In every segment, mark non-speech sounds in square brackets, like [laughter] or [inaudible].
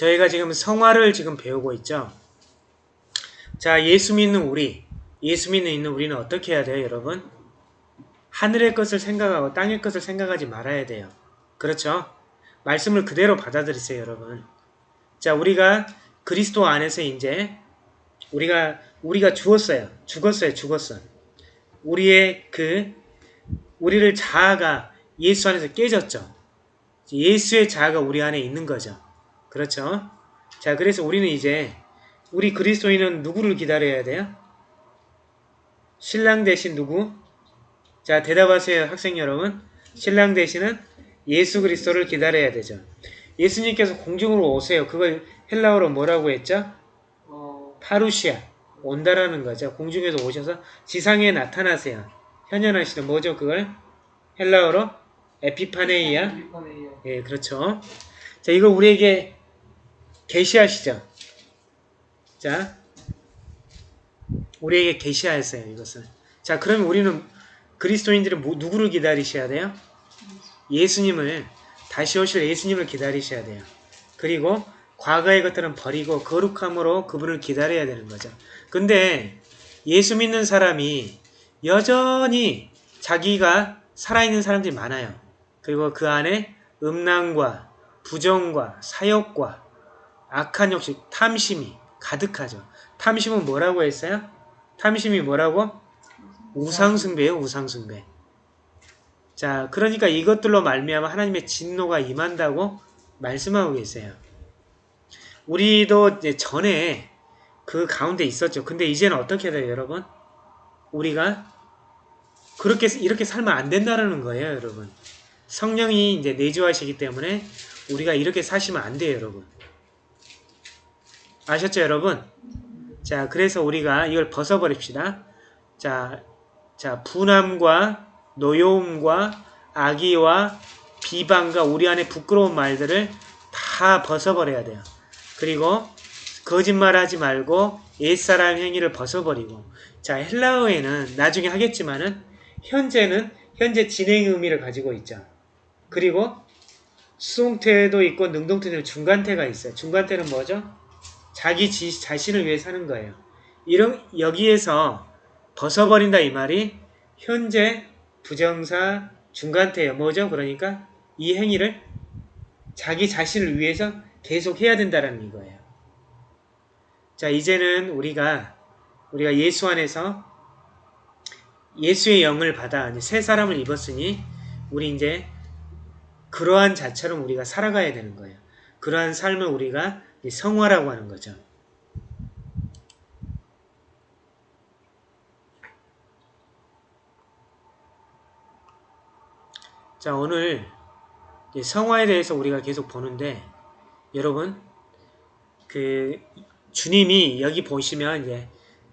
저희가 지금 성화를 지금 배우고 있죠. 자, 예수 믿는 우리, 예수 믿는 있는 우리는 어떻게 해야 돼요, 여러분? 하늘의 것을 생각하고 땅의 것을 생각하지 말아야 돼요. 그렇죠? 말씀을 그대로 받아들이세요, 여러분. 자, 우리가 그리스도 안에서 이제 우리가 우리가 죽었어요. 죽었어요. 죽었어. 우리의 그 우리를 자아가 예수 안에서 깨졌죠. 예수의 자아가 우리 안에 있는 거죠. 그렇죠? 자, 그래서 우리는 이제 우리 그리스도인은 누구를 기다려야 돼요? 신랑 대신 누구? 자, 대답하세요, 학생 여러분. 신랑 대신은 예수 그리스도를 기다려야 되죠. 예수님께서 공중으로 오세요. 그걸 헬라어로 뭐라고 했죠? 어, 파루시아. 온다라는 거죠. 공중에서 오셔서 지상에 나타나세요. 현현하시는 뭐죠, 그걸? 헬라어로? 에피파네이아? 예, 그렇죠. 자, 이걸 우리에게 계시하시죠. 자, 우리에게 계시하였어요, 이것을. 자, 그러면 우리는 그리스도인들은 뭐- 누구를 기다리셔야 돼요? 예수님을, 다시 오실 예수님을 기다리셔야 돼요. 그리고 과거의 것들은 버리고 거룩함으로 그분을 기다려야 되는 거죠. 근데 예수 믿는 사람이 여전히 자기가 살아있는 사람들이 많아요. 그리고 그 안에 음란과 부정과 사욕과 악한 욕심, 탐심이 가득하죠. 탐심은 뭐라고 했어요? 탐심이 뭐라고? 우상숭배예요, 우상숭배. 자, 그러니까 이것들로 말미암아 하나님의 진노가 임한다고 말씀하고 계세요. 우리도 이제 전에 그 가운데 있었죠. 근데 이제는 어떻게 돼요, 여러분? 우리가 그렇게 이렇게 살면 안 된다는 거예요, 여러분. 성령이 이제 내주하시기 때문에 우리가 이렇게 사시면 안 돼요, 여러분. 아셨죠, 여러분? 자, 그래서 우리가 이걸 벗어버립시다. 자, 자, 분함과 노여움과 악의와 비방과 우리 안에 부끄러운 말들을 다 벗어버려야 돼요. 그리고 거짓말하지 말고 옛사람 행위를 벗어버리고 자 헬라어에는 나중에 하겠지만은 현재는 현재 진행 의미를 가지고 있죠. 그리고 수동태도 있고 능동태도 중간태가 있어요. 중간태는 뭐죠? 자기 지, 자신을 위해 사는 거예요. 이런 여기에서 벗어버린다 이 말이 현재 부정사 중간태예요. 뭐죠? 그러니까 이 행위를 자기 자신을 위해서 계속 해야 된다는 이거예요. 자, 이제는 우리가 우리가 예수 안에서 예수의 영을 받아 새 사람을 입었으니 우리 이제 그러한 자처럼 우리가 살아가야 되는 거예요. 그러한 삶을 우리가 성화라고 하는 거죠. 자, 오늘 성화에 대해서 우리가 계속 보는데 여러분 그 주님이 여기 보시면 이제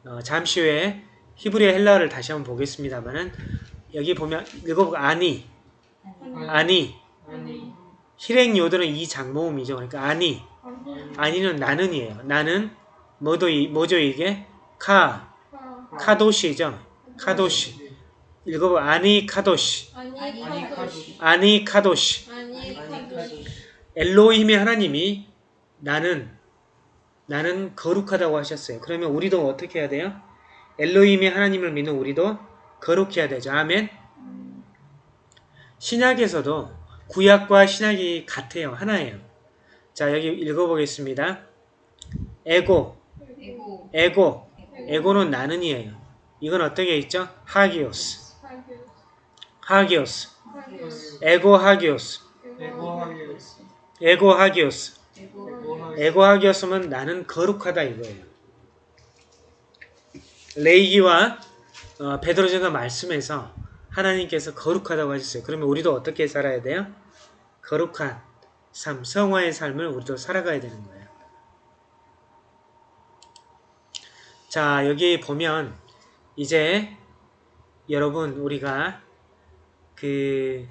어, 잠시 후에 히브리어 헬라어를 다시 한번 보겠습니다만은 여기 보면 읽어보고 아니 아니 아니, 실행 요들은 이 장모음이죠. 그러니까 아니 아니는 나는이에요. 나는 뭐도 이- 뭐죠 이게 카 카도시죠. 카도시 읽어보 아니 카도시 아니 아니, 카도시 아니 카도시 아니 아니, 카도시 엘로힘의 하나님이 나는 나는 거룩하다고 하셨어요. 그러면 우리도 어떻게 해야 돼요? 엘로힘의 하나님을 믿는 우리도 거룩해야 되죠. 아멘. 신약에서도 구약과 신약이 같아요. 하나예요. 자, 여기 읽어보겠습니다. 에고, 에고 에고, 에고는 나는이에요. 이건 어떻게 있죠? 하기오스, 하기오스, 에고 하기오스. 에고 하기오스. 에고 에고하기였으면 나는 거룩하다 이거예요. 레이기와 어, 베드로전서 말씀에서 하나님께서 거룩하다고 하셨어요. 그러면 우리도 어떻게 살아야 돼요? 거룩한 삶, 성화의 삶을 우리도 살아가야 되는 거예요. 자, 여기 보면 이제 여러분 우리가 그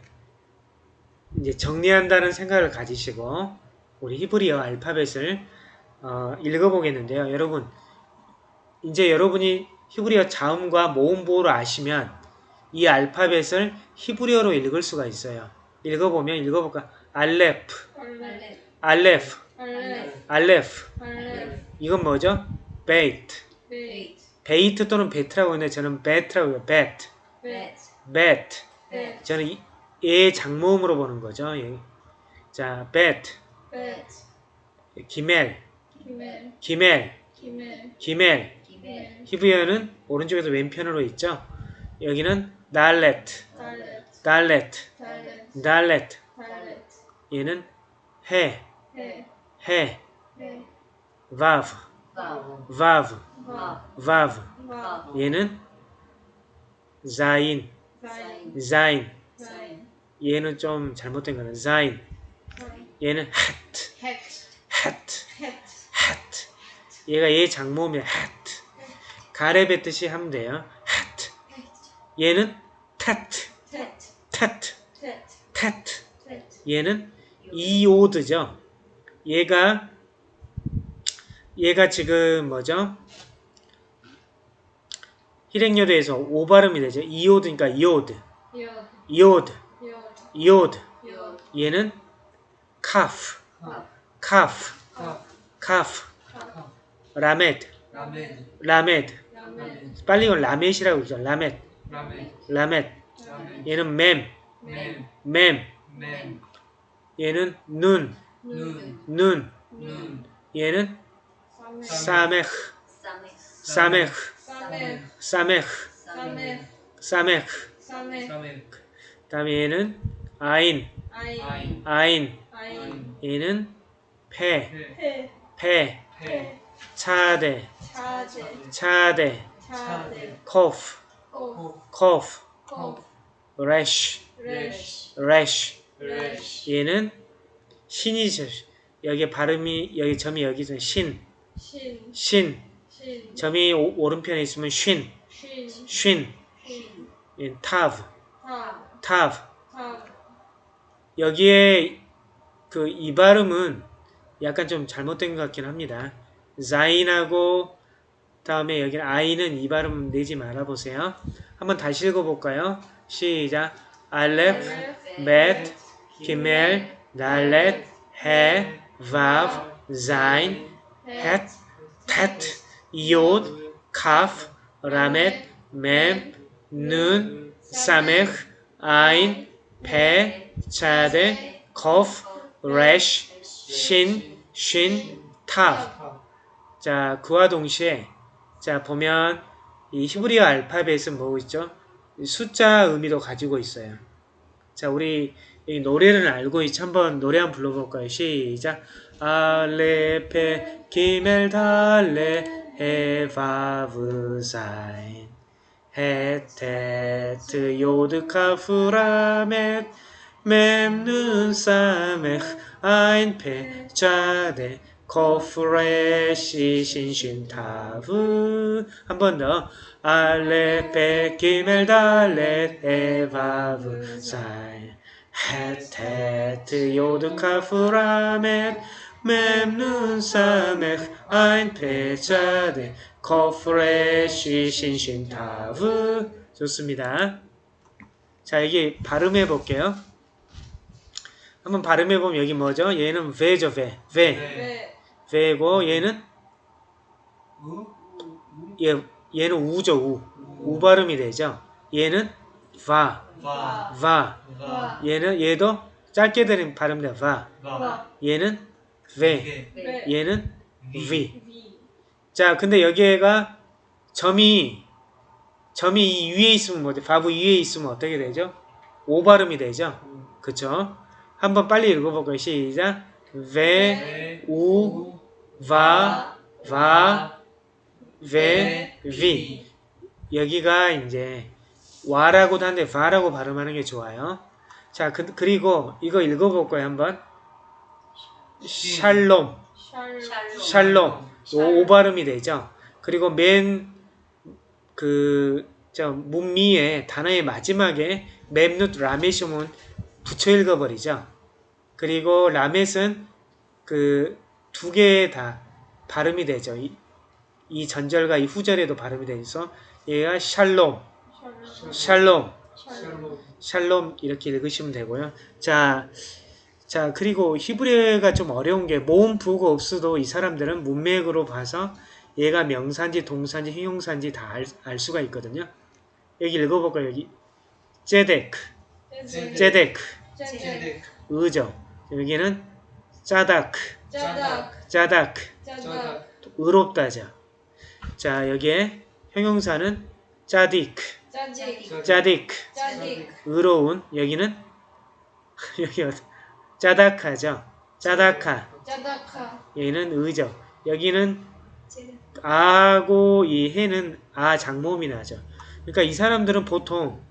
이제 정리한다는 생각을 가지시고 우리 히브리어 알파벳을 어, 읽어보겠는데요. 여러분 이제 여러분이 히브리어 자음과 모음 보호를 아시면 이 알파벳을 히브리어로 읽을 수가 있어요. 읽어보면 읽어볼까? 알레프, 알레 알레프, 알레. 알레프. 알레. 이건 뭐죠? 베이트. 베이트. 또는 베트라고 하는데 저는 베트라고 해요. 베트. 베트. 저는 이- 얘 장모음으로 보는 거죠. 예. 자, 베트. 기멜. 기멜. 기멜. 히브리어는 오른쪽에서 왼편으로 있죠. 여기는. 달렛. 달렛. 달렛. 얘는 해. 해. 해. 바브. 바. 바브. 바. 얘는 자인. 자인. 얘는 좀 잘못된 거는 자인. 얘는 hat. 헷. hat. 헷. hat. 얘가 얘 장모음이야. hat. 가래배 뜻이 하면 돼요. hat. 얘는 tat. 텟. tat. 텟. tat. 텟. 얘는 이오드죠. 얘가 얘가 지금 뭐죠? hir행여대에서 오 발음이 되죠. 이오드니까 이오드. 이오드. 이오드. 얘는 카프. 카, 카프. 카, 카프. 카, 라메드. 라메드. 빨리 이건 라멧이라고 그러죠. 라메드. 라메드, 얘는 멤. 멤, 멤. 멤, 얘는 눈. 눈, 눈. 눈, 얘는 사메흐. 사메흐. 사메흐. 사메흐. 사메흐. 사메흐. 사메흐. 사메흐. 사메흐, 다음에 얘는 아인. 아인. 아인. 얘는 페. 페, 페. 페. 페, 차데. 차데. 차데. 코프. 코프. 코프. 코프. 레쉬. 레쉬. rash. 레쉬, 얘는 신이죠. 여기 발음이 여기 점이 여기서 신. 신. 신. 신. 점이 오, 오른편에 있으면 쉰. 쉰. 쉰. 쉰. 얘는 tav. 타. tav. 타. 여기에 그 이 발음은 약간 좀 잘못된 것 같긴 합니다. 자인하고 다음에 여기 아이는 이 발음 내지 말아 보세요. 한번 다시 읽어볼까요? 시작. 알렙, 벳, 달렛, 해, 바브, 자인, 헷, 텟, 이옷, 카프, 라멧, 멤, 눈, 사메흐, 아인, 페, 차데, 코프, 레쉬, 신, 쉰, 타브. 카, 자, 그와 동시에 자 보면 이 히브리어 알파벳은 뭐 있죠? 숫자 의미도 가지고 있어요. 자, 우리 이 노래를 알고 있죠? 한번 노래 한번 불러볼까요? 시작. 알레프 베트 기멜 달렛 헤 바브 자인 헤트 테트 요드 카프 라멧 멤 눈 사메흐 아인 페 차데 코프 레쉬 신 쉰 타브 한 번 더 알레프 베트 기멜 달렛 헤 바브 자인 헤트 테트 요드 카프 라멧 멤 눈 사메흐 아인 페 차데 코프 레쉬 신 쉰 타브 좋습니다. 자 여기 발음해 볼게요. 한번 발음해 보면 여기 뭐죠? 얘는 베죠, 베, 베, ve고 얘는 우, 얘 얘는 우죠, 우, 우 발음이 되죠. 얘는 va, 바, va. 바, 얘는 얘도 짧게 들린 발음돼, va. 바, 얘는 ve, 게, 네. 얘는 위, v. 위. 자, 근데 여기가 점이 점이 이 위에 있으면 뭐죠? 바브 위에 있으면 어떻게 되죠? 오 발음이 되죠. 그쵸? 한번 빨리 읽어볼까요? 시작. ve, 네, 우, va, va, ve, vi. 여기가 이제 와라고도 하는데 va라고 발음하는 게 좋아요. 자, 그, 그리고 이거 읽어볼까요? 한번. 샬롬, 샬롬. 샬롬. 오, 오 발음이 되죠. 그리고 맨 그, 저, 문미의 단어의 마지막에 맵누트 라메시움은 붙여 읽어버리죠. 그리고 라멧은 그 두개다 발음이 되죠. 이, 이 전절과 이 후절에도 발음이 돼서 얘가 샬롬, 샬롬. 샬롬, 이렇게 읽으시면 되고요. 자, 자, 그리고 히브리어가 좀 어려운 게 모음 부호가 없어도 이 사람들은 문맥으로 봐서 얘가 명사인지 동사인지 형용사인지 다 알 수가 있거든요. 여기 읽어볼까요? 여기 제데크, 제데. 제데크, 제데. 제데. 의죠. 여기는 짜다크. 짜다크. 의롭다죠. 자, 여기에 형용사는 짜디크, 짜디크, 짜직. 의로운. 여기는 [laughs] 여기 어디- 짜다카죠. 짜다카. 짜닥하. 여기는 의죠. 여기는 아고 이 해는 아 장모음이 나죠. 그러니까 이 사람들은 보통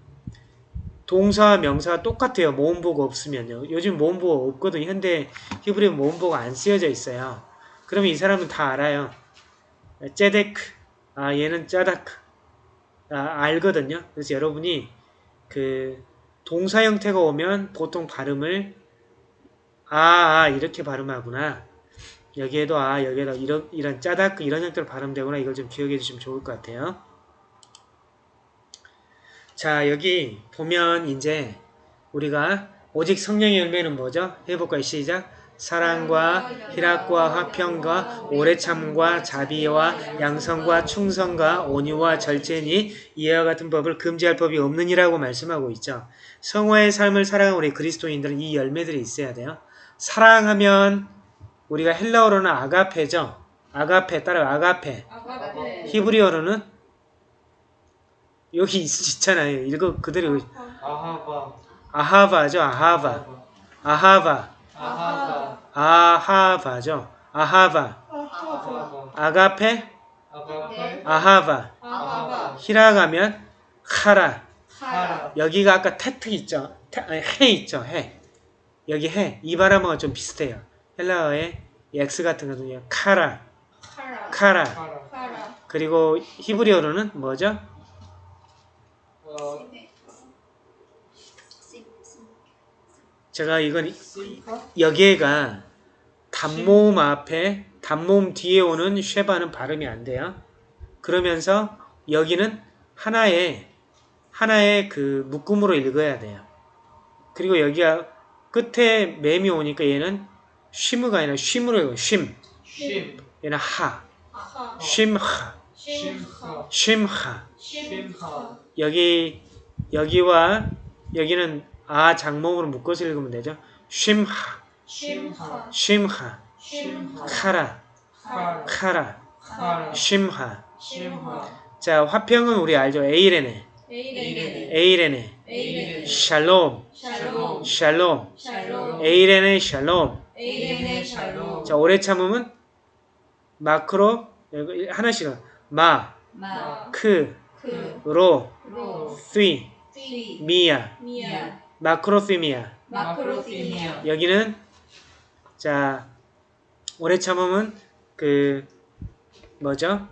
동사와 명사가 똑같아요. 모음보가 없으면요. 요즘 모음보가 없거든요. 현대 히브리 모음보가 안 쓰여져 있어요. 그러면 이 사람은 다 알아요. 제데크. 아 얘는 짜다크. 아 알거든요. 그래서 여러분이 그 동사 형태가 오면 보통 발음을 아, 아 이렇게 발음하구나. 여기에도 아 여기에도 이런 이런 짜다크 이런 형태로 발음되거나 이걸 좀 기억해 주시면 좋을 것 같아요. 자 여기 보면 이제 우리가 오직 성령의 열매는 뭐죠? 해볼까요? 시작. 사랑과 희락과 화평과 오래 참과 자비와 양성과 충성과 온유와 절제니 이와 같은 법을 금지할 법이 없느니라고 말씀하고 있죠. 성화의 삶을 살아가는 우리 그리스도인들은 이 열매들이 있어야 돼요. 사랑하면 우리가 헬라어로는 아가페죠. 아가페 따라 아가페. 아가페. 히브리어로는 여기 있, 있잖아요. 이거 그대로 아하바. 아하바죠. 아하바. 아하바. 아하바. 아하바죠. 아하바. 아하바. 아가페. 아가페. 아하바. 아하바. 히라가면 카라. 여기가 아까 테트 있죠. 테, 아니, 해 있죠. 해. 여기 해. 이 발음하고 좀 비슷해요. 헬라어의 X 같은 거는요. 카라. 하라. 카라. 하라. 하라. 그리고 히브리어로는 뭐죠? 어, 제가 이건 심카? 여기에가 단모음 앞에 단모음 뒤에 오는 쉐바는 발음이 안 돼요. 그러면서 여기는 하나의 하나의 그 묶음으로 읽어야 돼요. 그리고 여기가 끝에 맴이 오니까 얘는 쉬무가 아니라 쉼으로 읽어요. 쉼. 심. 얘는 하. 하. 쉼하. 쉼하. 심하. 여기 여기와 여기는 아 장모음으로 묶어서 읽으면 되죠. 쉼하. 쉼하. 카라. 카라. 쉼하. 자, 화평은 우리 알죠? 에이레네. 에이레네. 샬롬. 샬롬. 에이레네 샬롬. 자, 오래 참으면 마크로 하나씩은 마, 마. 크, 그. 로, 로. 미야. 미야. 마크로피미아. 마크로피니아. 여기는 자, 오래 참으면 그 뭐죠?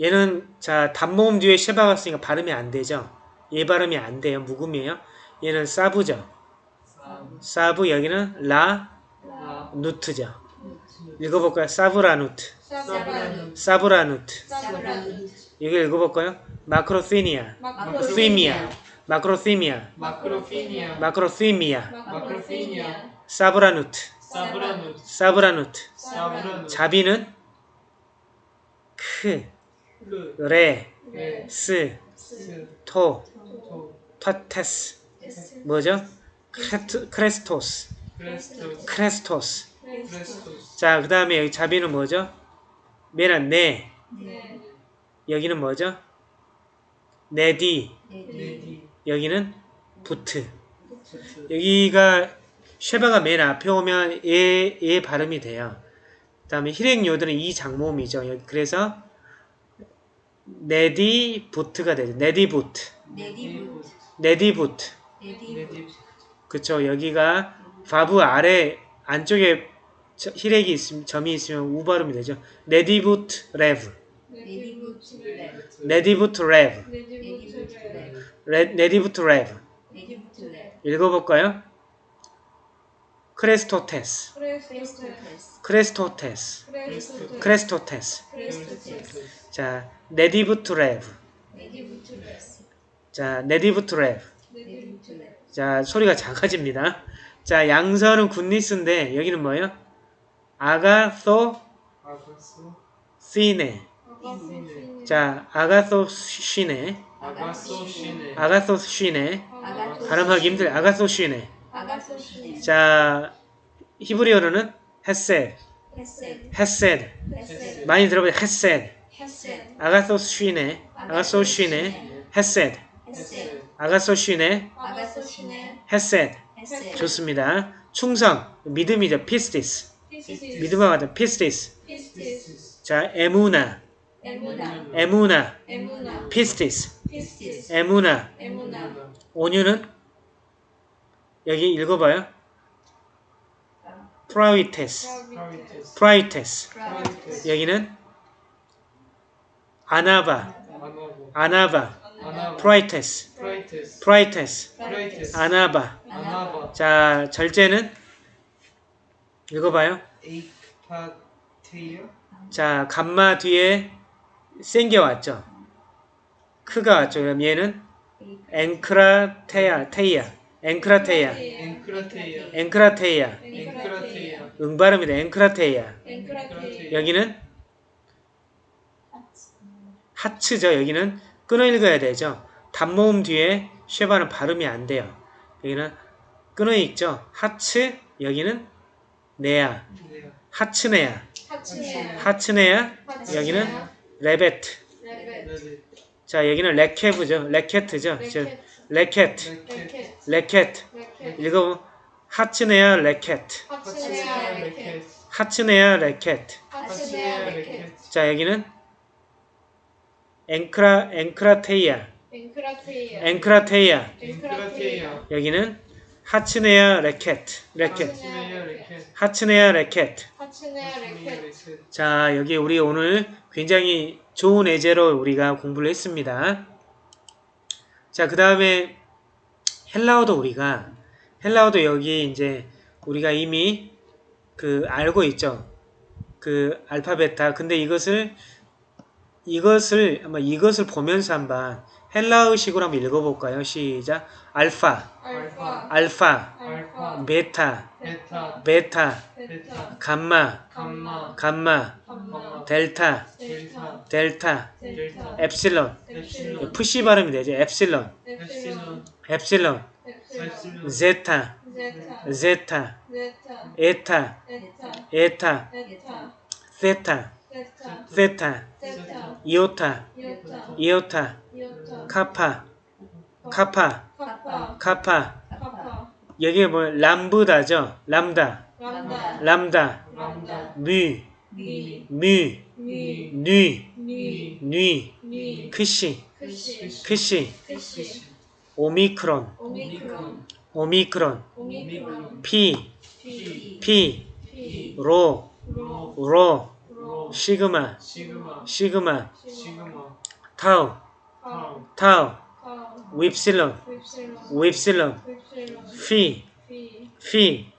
얘는 자 단모음 뒤에 쉐바가 쓰니까 발음이 안 되죠. 얘 발음이 안 돼요. 묵음이에요. 얘는 사부죠. 쌈. 사부 여기는 라 라. 누트죠. 읽어볼까요? 사브라누트. 사브라누. 사브라누트. 사브라누. 여기 읽어볼까요? 마크로피니아. 마크로시미아. 마크로피니아. 사브라누트. 사브라누. 사브라누트. 사브라누. 자비는 크, 르. 레, 레. 스, 스. 토, 토. 타테스. 뭐죠? 크레스토스. 크레스토스. 자, 그 다음에 여기 자비는 뭐죠? 메란 네. 네. 여기는 뭐죠? 네디. 네디. 여기는 부트. 여기가 쉐바가 맨 앞에 오면 얘, 얘 발음이 돼요. 그 다음에 hir행요들은 이 장모음이죠. 여기 그래서 네디 부트가 되죠. 네디 부트. 네디 부트. 네디 부트. 네디. 그쵸. 여기가 바브 아래 안쪽에 저- 히렉이 있으면 점이 있으면 우 발음이 되죠. 네디 부트 레브. 네디부트 레브. 네디 부트 레브. 네디부트 레브. 레- 네디 부트 레브. 읽어볼까요? 크레스토테스. 크레스토테스. 크레스토테스. 자, 네디부트 레브. 네디부트 레브. 자, 네디부트 레브. 네디부트 레브. 자, 소리가 작아집니다. 자, 양선은 goodness인데 여기는 뭐예요? 아가소 아가소 시네. 자, 아가소 시네. 아가소 시네 아가소 시네. 아가소 발음하기 힘들. 아가소 시네. 자, 히브리어로는 헤세드. 헤세드 헤세드. חסד 많이 들어봐요. חסד. חסד ἀγαθωσύνη. ἀγαθωσύνη. חסד. חסד ἀγαθωσύνη. חסד 좋습니다. 충성. 믿음이죠. πίστις. 믿음과 같은 πίστις. πίστις 자, אמונה. אמונה πίστις. אמונה. 온유는 여기 읽어봐요. πραΰτης. πραΰτης. 여기는 ענווה. ענווה. πραΰτης. πραΰτης ענווה. 자, 절제는 읽어봐요. 자, 감마 뒤에 센게 왔죠. 크가 왔죠. 그럼 얘는 ἐγκράτεια, 테이야. 앵크라테야. 앵크라테이어 앵크라테이야. 앵크라테이어 응발음이다. 앵크라테이야. 앵크라테 여기는 하츠죠. 여기는 끊어 읽어야 되죠. 단모음 뒤에 쉐바는 발음이 안 돼요. 여기는 끊어 읽죠. 하츠, 여기는 네야. 네 하츠네야. 하츠네야 하츠네야. 여기는 레베트. 레베 레베 자, 여기는 레케브죠. 저, לכת. לכת לכת. לכת 읽어보면 הצנע לכת הצנע לכת 자, 여기는 앵크라, ἐγκράτεια. ἐγκράτεια ἐγκράτεια. ἐγκράτεια 여기는 הצנע. לכת. לכת הצנע לכת 자, 여기 우리 오늘 굉장히 좋은 예제로 우리가 공부를 했습니다. 자, 그 다음에 헬라어도 우리가, 헬라어도 여기 이제 우리가 이미 그 알고 있죠. 그 알파베타. 근데 이것을, 이것을, 아마 이것을 보면서 한번 헬라어식으로 한번 읽어볼까요? 시작. 알파, 알파 알파, 알파 베타, 베타 베타, 베타 감마, 감마 감마, 감마 델타, 델타 델타, 델타 엡실론. 엡실론 푸시 발음이 되죠. 엡실론, 엡실론 엡실론, 엡실론 제타, 제타 에타, 에타 세타, 세타 이오타, 이오타 카파 카파. 카파 여기 뭐 람부다죠. 람다, 람다. 람다, 뮤, 미 뮤, 미 뉘, 미 뉘, 미 크시, 크시. 오미크론, 오미크론. 피, 피. 로, 로. 시그마, 시그마. 타우, 타우 윕실론, 윕실론 피, 피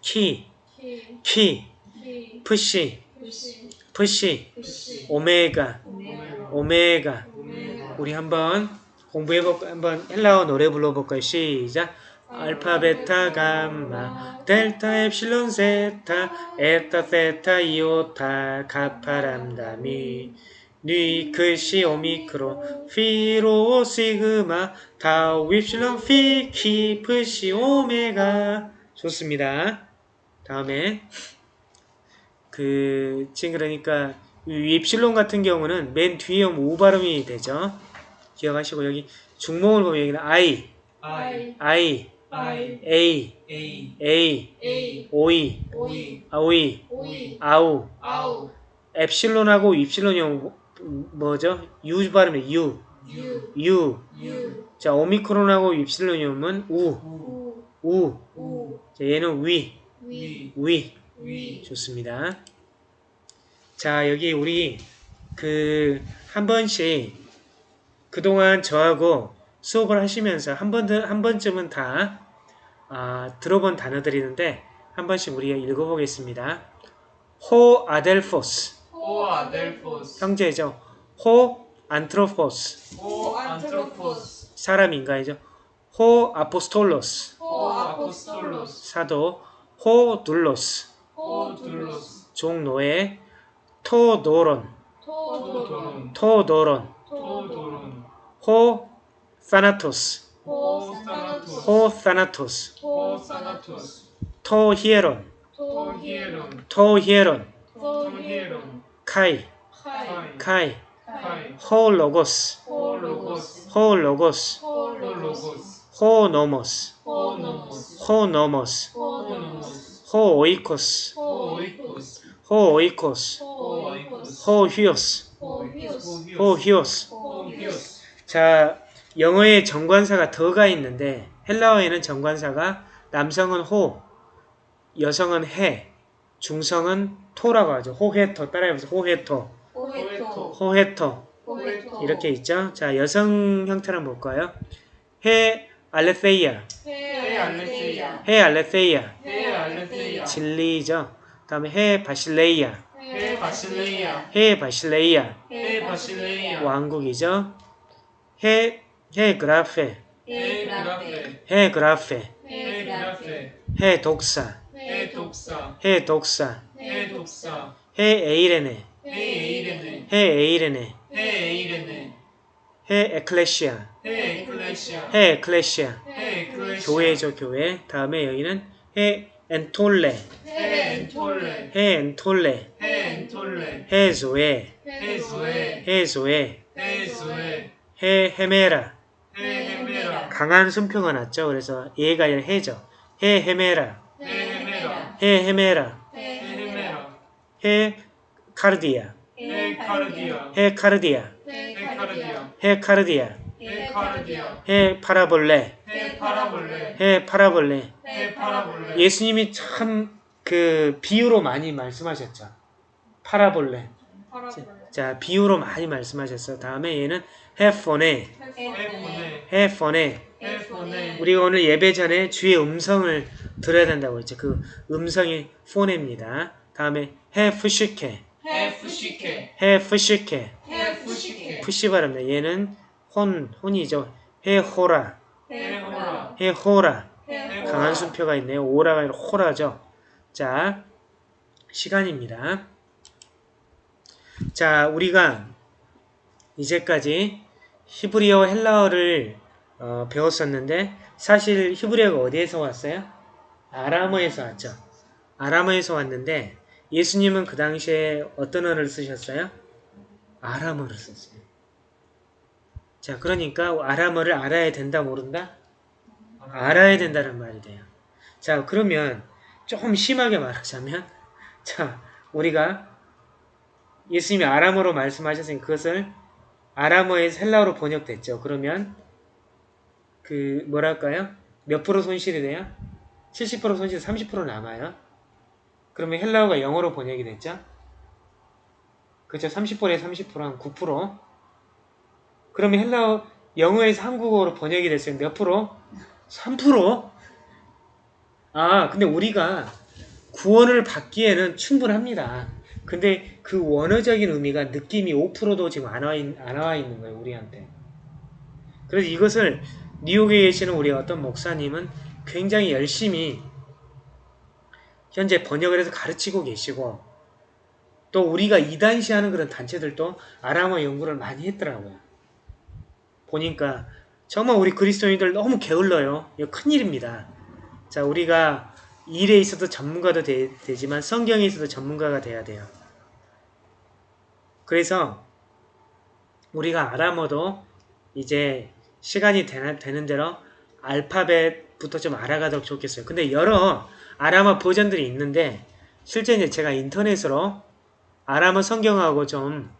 키, 키 푸시, 푸시 오메가. 오메가 우리 한번 공부해볼까? 한번 헬라어 노래 불러볼까요? 시작. 알파, 베타, 감마, 델타, 엡실론, 세타, 에타, 세타, 이오타, 가파, 람다, 미, 뉘, 크시, 오미크로, 피로, 시그마, 타우, 윕실론, 피, 키, 프 시, 오메가. 좋습니다. 다음에 그 지금 그러니까 이 윕실론 같은 경우는 맨 뒤에 오 발음이 되죠. 기억하시고 여기 중목을 보면 여기는 I, I I, I A, A A, A 오이, 오이. 아오이, 오이. 아우, 아우 엡실론하고 입실론이 뭐- 뭐죠? U 발음이 U U. U 자 오미크론하고 입실론이 오면 우, 우 우. 우 자 얘는 위, 위 위. 위 좋습니다. 자, 여기 우리 그 한 번씩 그동안 저하고 수업을 하시면서 한 번, 한 번쯤은 다 아, 들어본 단어들이는데 한 번씩 우리가 읽어보겠습니다. 호 아델포스 아델포스 형제죠. 호 안트로포스 ὁ ἄνθρωπος 사람 인간이죠. ὁ ἀπόστολος ὁ ἀπόστολος 사도. ὁ δοῦλος? ὁ δοῦλος? 종노예 τὸ δῶρον. τὸ δῶρον. τὸ δῶρον. τὸ δῶρον. ὁ θάνατος ὁ θάνατος ὁ θάνατος ὁ θάνατος τὸ ἱερόν. τὸ ἱερόν. τὸ ἱερόν. τὸ ἱερόν καί. καί. ὁ λόγος. ὁ λόγος. ὁ νόμος. ὁ νόμος. ὁ οἶκος. ὁ οἶκος. ὁ υἱός. ὁ ὁ υἱός. 자 영어에 정관사가 더가 있는데 헬라어에는 정관사가 남성은 ὁ 여성은 해 중성은 토라고 하죠. 호헤토 따라해보세요. 호헤토 호헤토 호헤토 호헤토 이렇게 있죠. 자 여성 형태는 뭘까요? 해 알레세이아 해 알레세이아 해 알레세이아 해 알레세이아 진리죠. 다음에 해 바실레이아 해 바실레이아 해 바실레이아 해 바실레이아 왕국이죠. 해, 해 그라페. 해 그라페. 해 그라페. 해 독사. 해 독사. 해 독사. 해 독사. 해 에이레네. 해 에이레네. 해 에이레네. 해 에이레네. 해 에클레시아. 해 에클레시아. 해 에클레시아. 해 에클레시아. 교회죠 교회. 다음에 여기는 해 엔톨레. 해 엔톨레. 해 엔톨레. 해 엔톨레. 해 조에. 해 조에. 해 조에. 해 조에. 해 헤메라. 해 헤메라. 강한 순표가 났죠. 그래서 얘가 아니라 해죠. 해 헤메라 해 헤메라. 해 카르디아. 해 카르디아. 해 카르디아. 해 카르디아. 해 파라볼레. 해 파라볼레. 예수님이 참 그 비유로 많이 말씀하셨죠. παραβολή. 자 비유로 많이 말씀하셨어. 다음에 얘는 ἡ φωνή. ἡ φωνή. ἡ φωνή. 우리가 오늘 예배 전에 주의 음성을 들어야 된다고 했죠. 그 음성이 φωνή입니다. 다음에 ἡ ψυχή. ἡ ψυχή. ἡ ψυχή. ἡ ψυχή. 푸시 발음다 얘는 혼 혼이죠. ἡ ὥρα. ἡ ὥρα. ἡ ὥρα. ἡ 강한 순표가 있네요. 오라가 아니라 ὥρα죠. 자 시간입니다. 자 우리가 이제까지 히브리어 헬라어를 어, 배웠었는데 사실 히브리어가 어디에서 왔어요? 아람어에서 왔죠 아람어에서 왔는데 예수님은 그 당시에 어떤 언어를 쓰셨어요? 아람어를 썼어요 자 그러니까 아람어를 알아야 된다 모른다? 알아야 된다는 말이 돼요. 자, 그러면 조금 심하게 말하자면, [laughs] 자, 우리가 예수님이 아람어로 말씀하셨으니 그것을 아람어에서 헬라어로 번역됐죠. 그러면 그 뭐랄까요? 몇 프로 손실이 돼요? 70% 손실, 30% 남아요. 그러면 헬라어가 영어로 번역이 됐죠? 그렇죠. 30%에 30%한 9%. 그러면 헬라어 영어에서 한국어로 번역이 됐어요. 몇 프로? 3%? 아, 근데 우리가 구원을 받기에는 충분합니다. 근데 그 원어적인 의미가 느낌이 5%도 지금 안 와, 있, 안와 있는 거예요, 우리한테. 그래서 이것을 뉴욕에 계시는 우리 어떤 목사님은 굉장히 열심히 현재 번역을 해서 가르치고 계시고 또 우리가 이단시하는 그런 단체들도 아람어 연구를 많이 했더라고요. 보니까 정말 우리 그리스도인들 너무 게을러요. 이거 큰일입니다. 자, 우리가 일에 있어도 전문가도 되, 지만 성경에 있어도 전문가가 돼야 돼요. 그래서 우리가 아람어도 이제 시간이 되는 대로 알파벳 부터 좀 알아가도록 좋겠어요. 근데 여러 아람어 버전들이 있는데 실제 이제 제가 인터넷으로 아람어 성경하고 좀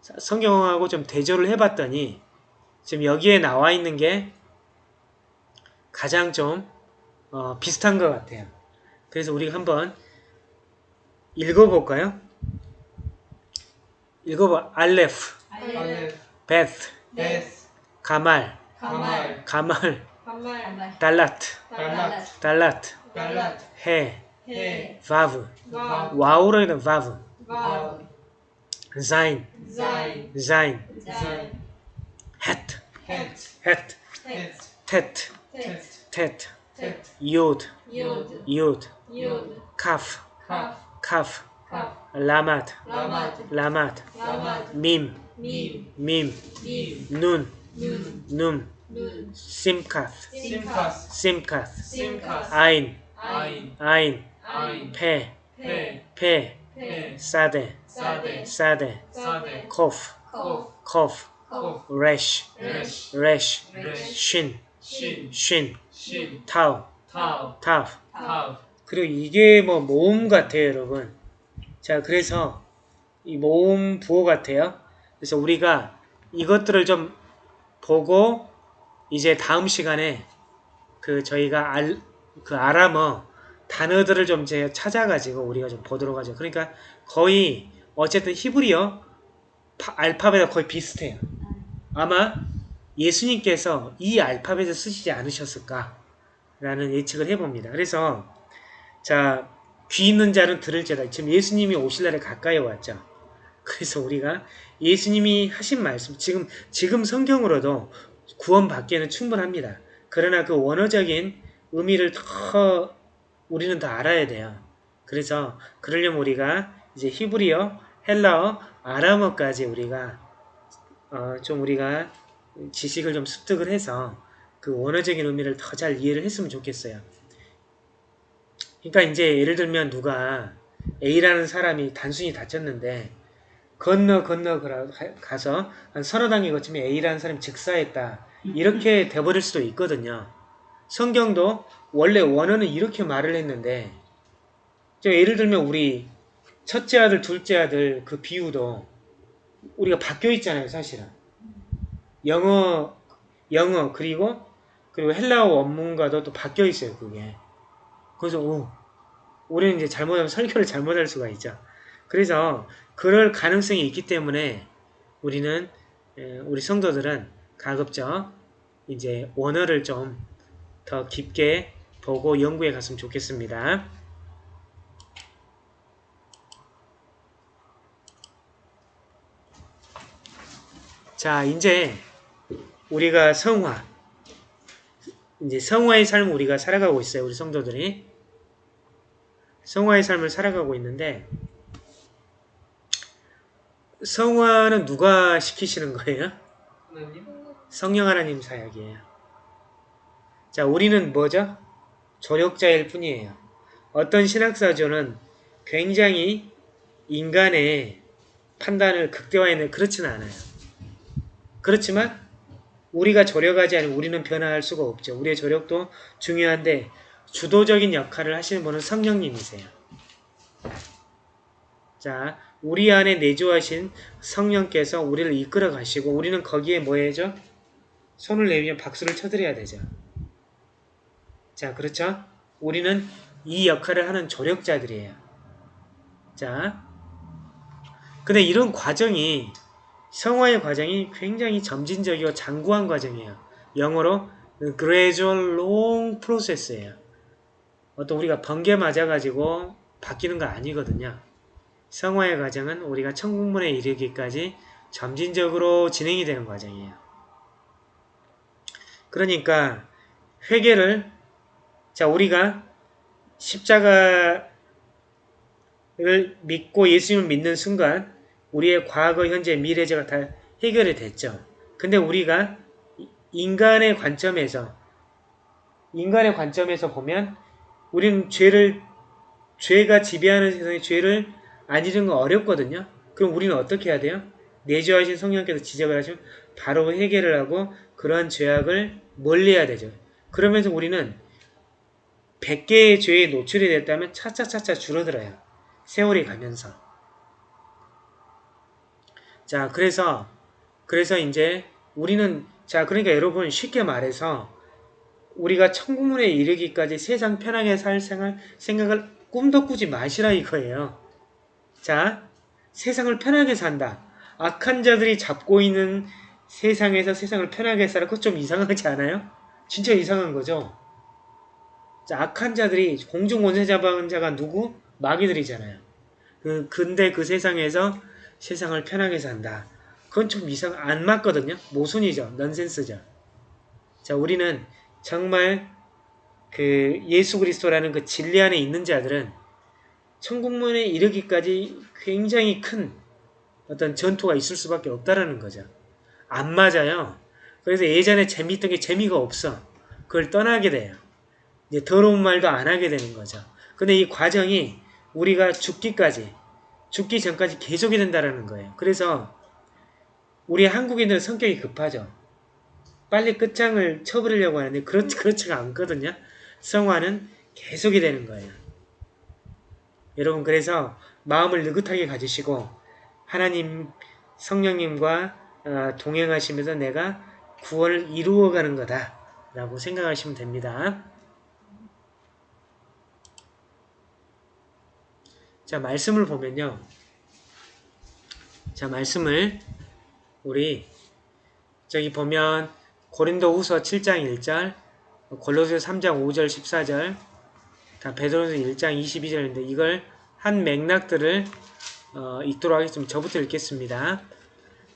성경하고 좀 대조를 해봤더니 지금 여기에 나와 있는 게 가장 좀 어, 비슷한 것 같아요. 그래서 우리가 한번 읽어볼까요? 읽어봐. 알레프, 알레 베스, 베스 가말, 가말 가말, 가말 달라트, 달랏 달라트, 달랏 해, 해 바브, 와 와우로 있는 바 심카스, 심카스, 아인, 아인, pe, 페, pe, 페, sade, 사데, 사데, kof, 코, kof, 코, resh, 레시, resh, 레시, shin, 신, shin, 신, tau, 타우, tav. 타우, 그리고 이게 뭐 모음 같아요, 여러분. 자, 그래서 이 모음 부호 같아요. 그래서 우리가 이것들을 좀 보고 이제 다음 시간에 그 저희가 알, 그 아람어 단어들을 좀 이제 찾아가지고 우리가 좀 보도록 하죠. 그러니까 거의 어쨌든 히브리어 파- 알파벳과 거의 비슷해요. 아마 예수님께서 이 알파벳을 쓰시지 않으셨을까? 라는 예측을 해봅니다. 그래서 자, 귀 있는 자는 들을지어다. 지금 예수님이 오실 날에 가까이 왔죠. 그래서 우리가 예수님이 하신 말씀, 지금, 지금 성경으로도 구원받기에는 충분합니다. 그러나 그 원어적인 의미를 더 우리는 더 알아야 돼요. 그래서 그러려면 우리가 이제 히브리어, 헬라어, 아람어까지 우리가 어, 좀 우리가 지식을 좀 습득을 해서 그 원어적인 의미를 더 잘 이해를 했으면 좋겠어요. 그러니까 이제 예를 들면 누가 A라는 사람이 단순히 다쳤는데 건너 건너 가서 한 서너 단계 거치면 A라는 사람이 즉사했다. 이렇게 돼버릴 수도 있거든요. 성경도 원래 원어는 이렇게 말을 했는데 저 예를 들면 우리 첫째 아들, 둘째 아들 그 비유도 우리가 바뀌어 있잖아요, 사실은. 영어, 영어 그리고 그리고 헬라어 원문과도 또 바뀌어 있어요, 그게. 그래서 오, 우리는 이제 잘못하면 설교를 잘못할 수가 있죠. 그래서 그럴 가능성이 있기 때문에 우리는 에, 우리 성도들은 가급적 이제 원어를 좀 더 깊게 보고 연구해 갔으면 좋겠습니다. 자, 이제 우리가 성화 이제 성화의 삶을 우리가 살아가고 있어요. 우리 성도들이. 성화의 삶을 살아가고 있는데 성화는 누가 시키시는 거예요? 하나님, 성령 하나님 사역이에요. 자, 우리는 뭐죠? 조력자일 뿐이에요. 어떤 신학사조는 굉장히 인간의 판단을 극대화해내 그렇지는 않아요. 그렇지만 우리가 조력하지 않으면 우리는 변화할 수가 없죠. 우리의 조력도 중요한데 주도적인 역할을 하시는 분은 성령님이세요. 자, 우리 안에 내주하신 성령께서 우리를 이끌어 가시고 우리는 거기에 뭐 해죠? 손을 내밀며 박수를 쳐드려야 되죠. 자, 그렇죠? 우리는 이 역할을 하는 조력자들이에요. 자, 근데 이런 과정이 성화의 과정이 굉장히 점진적이고 장구한 과정이에요. 영어로 gradual long process예요. 어떤 우리가 번개 맞아가지고 바뀌는 거 아니거든요. 성화의 과정은 우리가 천국문에 이르기까지 점진적으로 진행이 되는 과정이에요. 그러니까 회개를 자 우리가 십자가를 믿고 예수님을 믿는 순간 우리의 과거, 현재, 미래제가 다 해결이 됐죠. 근데 우리가 인간의 관점에서 인간의 관점에서 보면 우리는 죄를 죄가 지배하는 세상에 죄를 안 잃은 건 어렵거든요. 그럼 우리는 어떻게 해야 돼요? 내주하신 성령께서 지적을 하시면 바로 해결을 하고 그러한 죄악을 멀리해야 되죠. 그러면서 우리는 100개의 죄에 노출이 됐다면 차차차차 줄어들어요. 세월이 가면서. 자, 그래서 그래서 이제 우리는 자, 그러니까 여러분 쉽게 말해서 우리가 천국문에 이르기까지 세상 편하게 살 생활, 생각을 꿈도 꾸지 마시라 이거예요. 자, 세상을 편하게 산다. 악한 자들이 잡고 있는 세상에서 세상을 편하게 살아. 그거 좀 이상하지 않아요? 진짜 이상한 거죠? 자, 악한 자들이 공중 원세 잡은 자가 누구? 마귀들이잖아요. 그, 근데 그 세상에서 세상을 편하게 산다. 그건 좀 이상, 안 맞거든요? 모순이죠. 넌센스죠. 자, 우리는 정말 그 예수 그리스도라는 그 진리 안에 있는 자들은 천국문에 이르기까지 굉장히 큰 어떤 전투가 있을 수밖에 없다라는 거죠. 안 맞아요. 그래서 예전에 재미있던 게 재미가 없어. 그걸 떠나게 돼요. 이제 더러운 말도 안 하게 되는 거죠. 근데 이 과정이 우리가 죽기까지, 죽기 전까지 계속이 된다라는 거예요. 그래서 우리 한국인들은 성격이 급하죠. 빨리 끝장을 쳐버리려고 하는데 그렇, 그렇지가 않거든요. 성화는 계속이 되는 거예요. 여러분 그래서 마음을 느긋하게 가지시고 하나님 성령님과 어, 동행하시면서 내가 구원을 이루어가는 거다 라고 생각하시면 됩니다. 자 말씀을 보면요. 자 말씀을 우리 저기 보면 고린도 후서 7장 1절 골로새 3장 5절 14절 다 베드로서 1장 22절인데 이걸 한 맥락들을 어, 읽도록 하겠습니다. 저부터 읽겠습니다.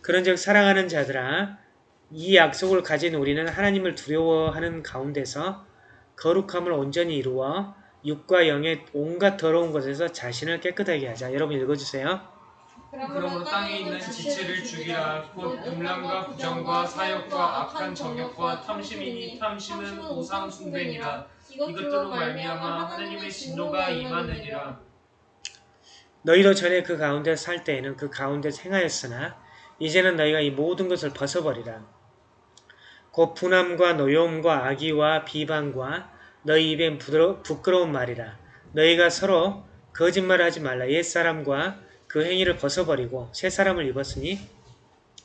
그런즉 사랑하는 자들아 이 약속을 가진 우리는 하나님을 두려워하는 가운데서 거룩함을 온전히 이루어 육과 영의 온갖 더러운 것에서 자신을 깨끗하게 하자. 여러분 읽어주세요. 그러므로 땅에 있는 지체를 죽이라 곧 음란과 부정과 사욕과 악한 정욕과 탐심이니 탐심은 우상 숭배니라 이것들로 말미암아 하나님의 진노가 임하느니라 너희도 전에 그 가운데 살 때에는 그 가운데 행하였으나 이제는 너희가 이 모든 것을 벗어버리라. 곧 분함과 노여움과 악의와 비방과 너희 입엔 부끄러운 말이라. 너희가 서로 거짓말하지 말라. 옛사람과 그 행위를 벗어버리고 새 사람을 입었으니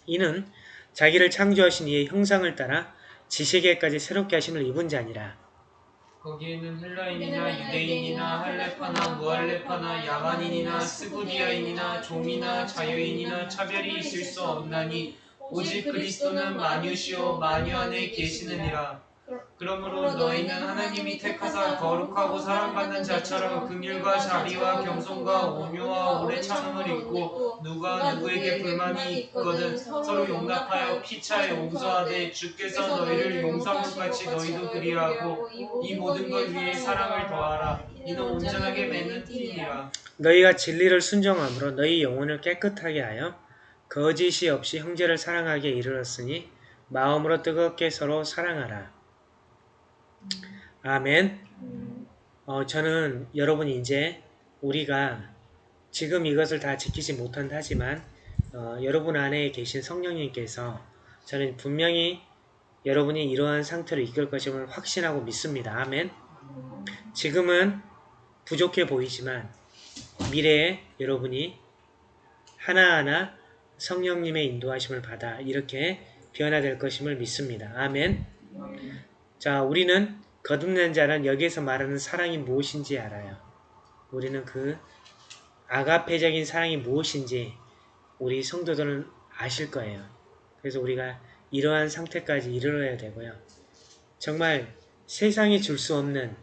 이는 자기를 창조하신 이의 형상을 따라 지식에까지 새롭게 하심을 입은 자니라. 거기에는 헬라인이나 유대인이나 할레파나 무할레파나 야만인이나 스구디아인이나 종이나 자유인이나 차별이 있을 수 없나니 오직 그리스도는 만유시오 만유 안에 계시느니라 그러므로 너희는 하나님이 택하사 거룩하고 사랑받는 자처럼 긍휼과 자비와 겸손과 온유와 오래 참음을 입고 누가 누구에게 불만이 있거든 서로 용납하여 피차에 용서하되 주께서 너희를 용서한 것 같이 너희도 그리하고 이 모든 걸 위해 사랑을 더하라. 이는 온전하게 맺는 띠니라. 너희가 진리를 순종함으로 너희 영혼을 깨끗하게 하여 거짓이 없이 형제를 사랑하게 이르렀으니 마음으로 뜨겁게 서로 사랑하라. 아멘. 어, 저는 여러분이 이제 우리가 지금 이것을 다 지키지 못한다 하지만 어, 여러분 안에 계신 성령님께서 저는 분명히 여러분이 이러한 상태로 이끌 것임을 확신하고 믿습니다. 아멘. 지금은 부족해 보이지만 미래에 여러분이 하나하나 성령님의 인도하심을 받아 이렇게 변화될 것임을 믿습니다. 아멘. 자, 우리는 거듭난 자는 여기에서 말하는 사랑이 무엇인지 알아요. 우리는 그 아가페적인 사랑이 무엇인지 우리 성도들은 아실 거예요. 그래서 우리가 이러한 상태까지 이르러야 되고요. 정말 세상이 줄 수 없는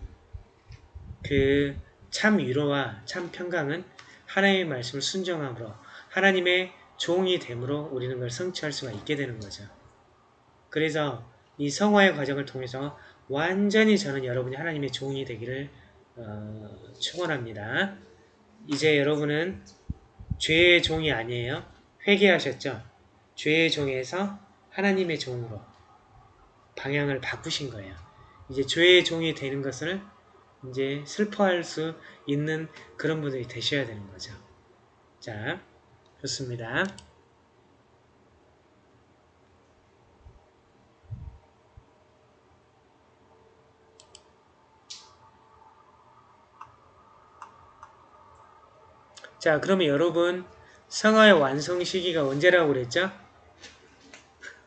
그 참 위로와 참 평강은 하나님의 말씀을 순종함으로 하나님의 종이 됨으로 우리는 그걸 성취할 수가 있게 되는 거죠. 그래서 이 성화의 과정을 통해서 완전히 저는 여러분이 하나님의 종이 되기를 어, 축원합니다. 이제 여러분은 죄의 종이 아니에요. 회개하셨죠? 죄의 종에서 하나님의 종으로 방향을 바꾸신 거예요. 이제 죄의 종이 되는 것을 이제 슬퍼할 수 있는 그런 분들이 되셔야 되는 거죠. 자, 좋습니다. 자, 그러면 여러분 성화의 완성 시기가 언제라고 그랬죠?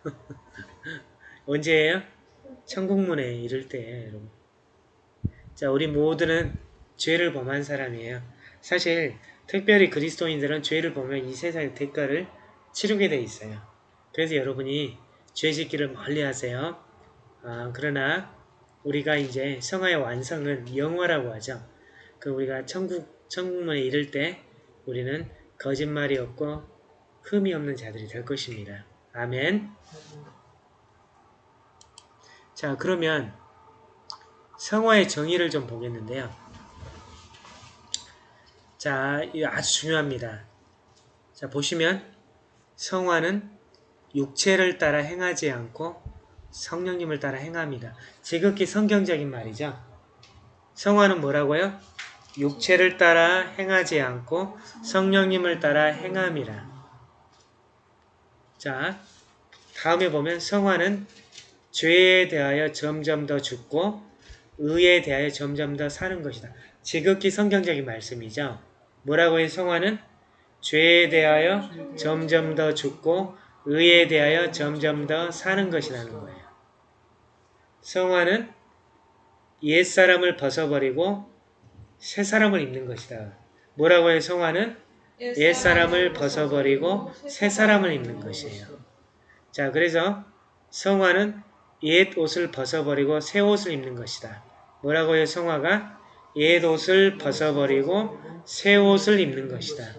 [laughs] 언제예요? 천국문에 이를 때 여러분. 자, 우리 모두는 죄를 범한 사람이에요. 사실 특별히 그리스도인들은 죄를 보면 이 세상의 대가를 치르게 돼 있어요. 그래서 여러분이 죄 짓기를 멀리 하세요. 아, 그러나 우리가 이제 성화의 완성은 영화라고 하죠. 그 우리가 천국, 천국문에 이를 때 우리는 거짓말이 없고 흠이 없는 자들이 될 것입니다. 아멘. 자, 그러면 성화의 정의를 좀 보겠는데요. 자, 이거 아주 중요합니다. 자, 보시면 성화는 육체를 따라 행하지 않고 성령님을 따라 행합니다. 지극히 성경적인 말이죠. 성화는 뭐라고요? 육체를 따라 행하지 않고 성령님을 따라 행함이라. 자, 다음에 보면 성화는 죄에 대하여 점점 더 죽고 의에 대하여 점점 더 사는 것이다. 지극히 성경적인 말씀이죠. 뭐라고요? 성화는 죄에 대하여 점점 더 죽고 의에 대하여 점점 더 사는 것이라는 거예요. 성화는 옛사람을 벗어버리고 새 사람을 입는 것이다. 뭐라고 해요? 성화는 옛사람을 벗어버리고 새 사람을 입는 것이에요. 자, 그래서 성화는 옛 옷을 벗어버리고 새 옷을 입는 것이다. 뭐라고 해요? 성화가 옛 옷을 벗어버리고 새 옷을 입는 것이다.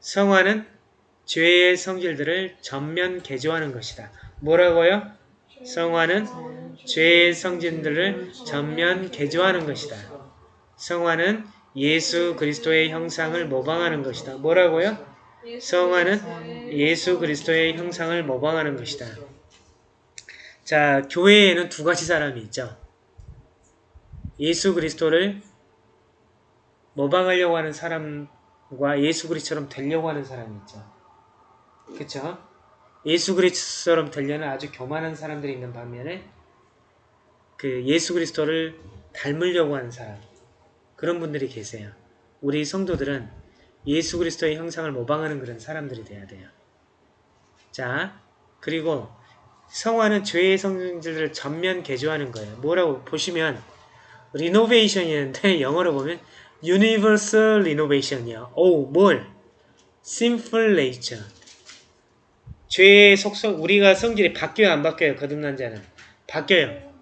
성화는 죄의 성질들을 전면 개조하는 것이다. 뭐라고요? 성화는 죄의 성질들을 전면 개조하는 것이다. 성화는 예수 그리스도의 형상을 모방하는 것이다. 뭐라고요? 성화는 예수 그리스도의 형상을 모방하는 것이다. 자, 교회에는 두 가지 사람이 있죠. 예수 그리스도를 모방하려고 하는 사람과 예수 그리스도처럼 되려고 하는 사람이 있죠. 그쵸? 예수 그리스도처럼 되려는 아주 교만한 사람들이 있는 반면에 그 예수 그리스도를 닮으려고 하는 사람 그런 분들이 계세요. 우리 성도들은 예수 그리스도의 형상을 모방하는 그런 사람들이 돼야 돼요. 자, 그리고 성화는 죄의 성질들을 전면 개조하는 거예요. 뭐라고 보시면 리노베이션이는데 [laughs] 영어로 보면 universal renovation이요. 오, 뭘? sinful nature. 죄의 속성, 우리가 성질이 바뀌어요, 안 바뀌어요? 거듭난 자는. 바뀌어요.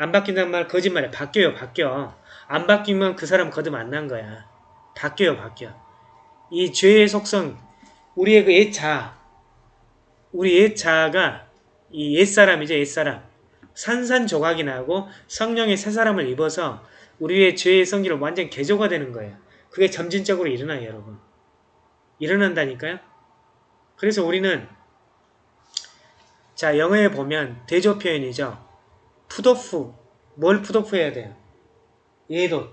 안 바뀐다는 말 거짓말이야. 바뀌어요, 바뀌어. 안 바뀌면 그 사람 거듭 안 난 거야. 바뀌어요, 바뀌어. 이 죄의 속성, 우리의 그 옛자, 우리 옛자가 이 옛사람이죠, 옛사람. 산산조각이 나고 성령의 새 사람을 입어서 우리의 죄의 성질을 완전 개조가 되는 거예요. 그게 점진적으로 일어나요, 여러분. 일어난다니까요? 그래서 우리는 자 영어에 보면 대조 표현이죠. 푸도프 뭘 푸도프 해야 돼요? 예도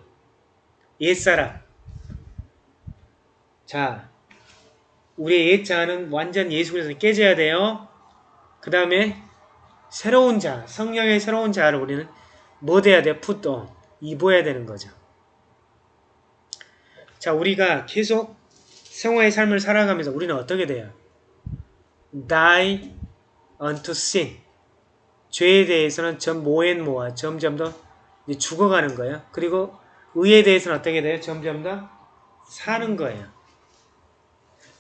옛사람 자 우리의 옛자는 완전 예수 그리스도 깨져야 돼요. 그 다음에 새로운 자 성령의 새로운 자를 우리는 뭐 돼야 돼요? 푸도 입어야 되는 거죠. 자 우리가 계속 생활의 삶을 살아가면서 우리는 어떻게 돼요? die unto sin. 죄에 대해서는 점 모엔 모아 점점 더 죽어가는 거예요. 그리고 의에 대해서는 어떻게 돼요? 점점 더 사는 거예요.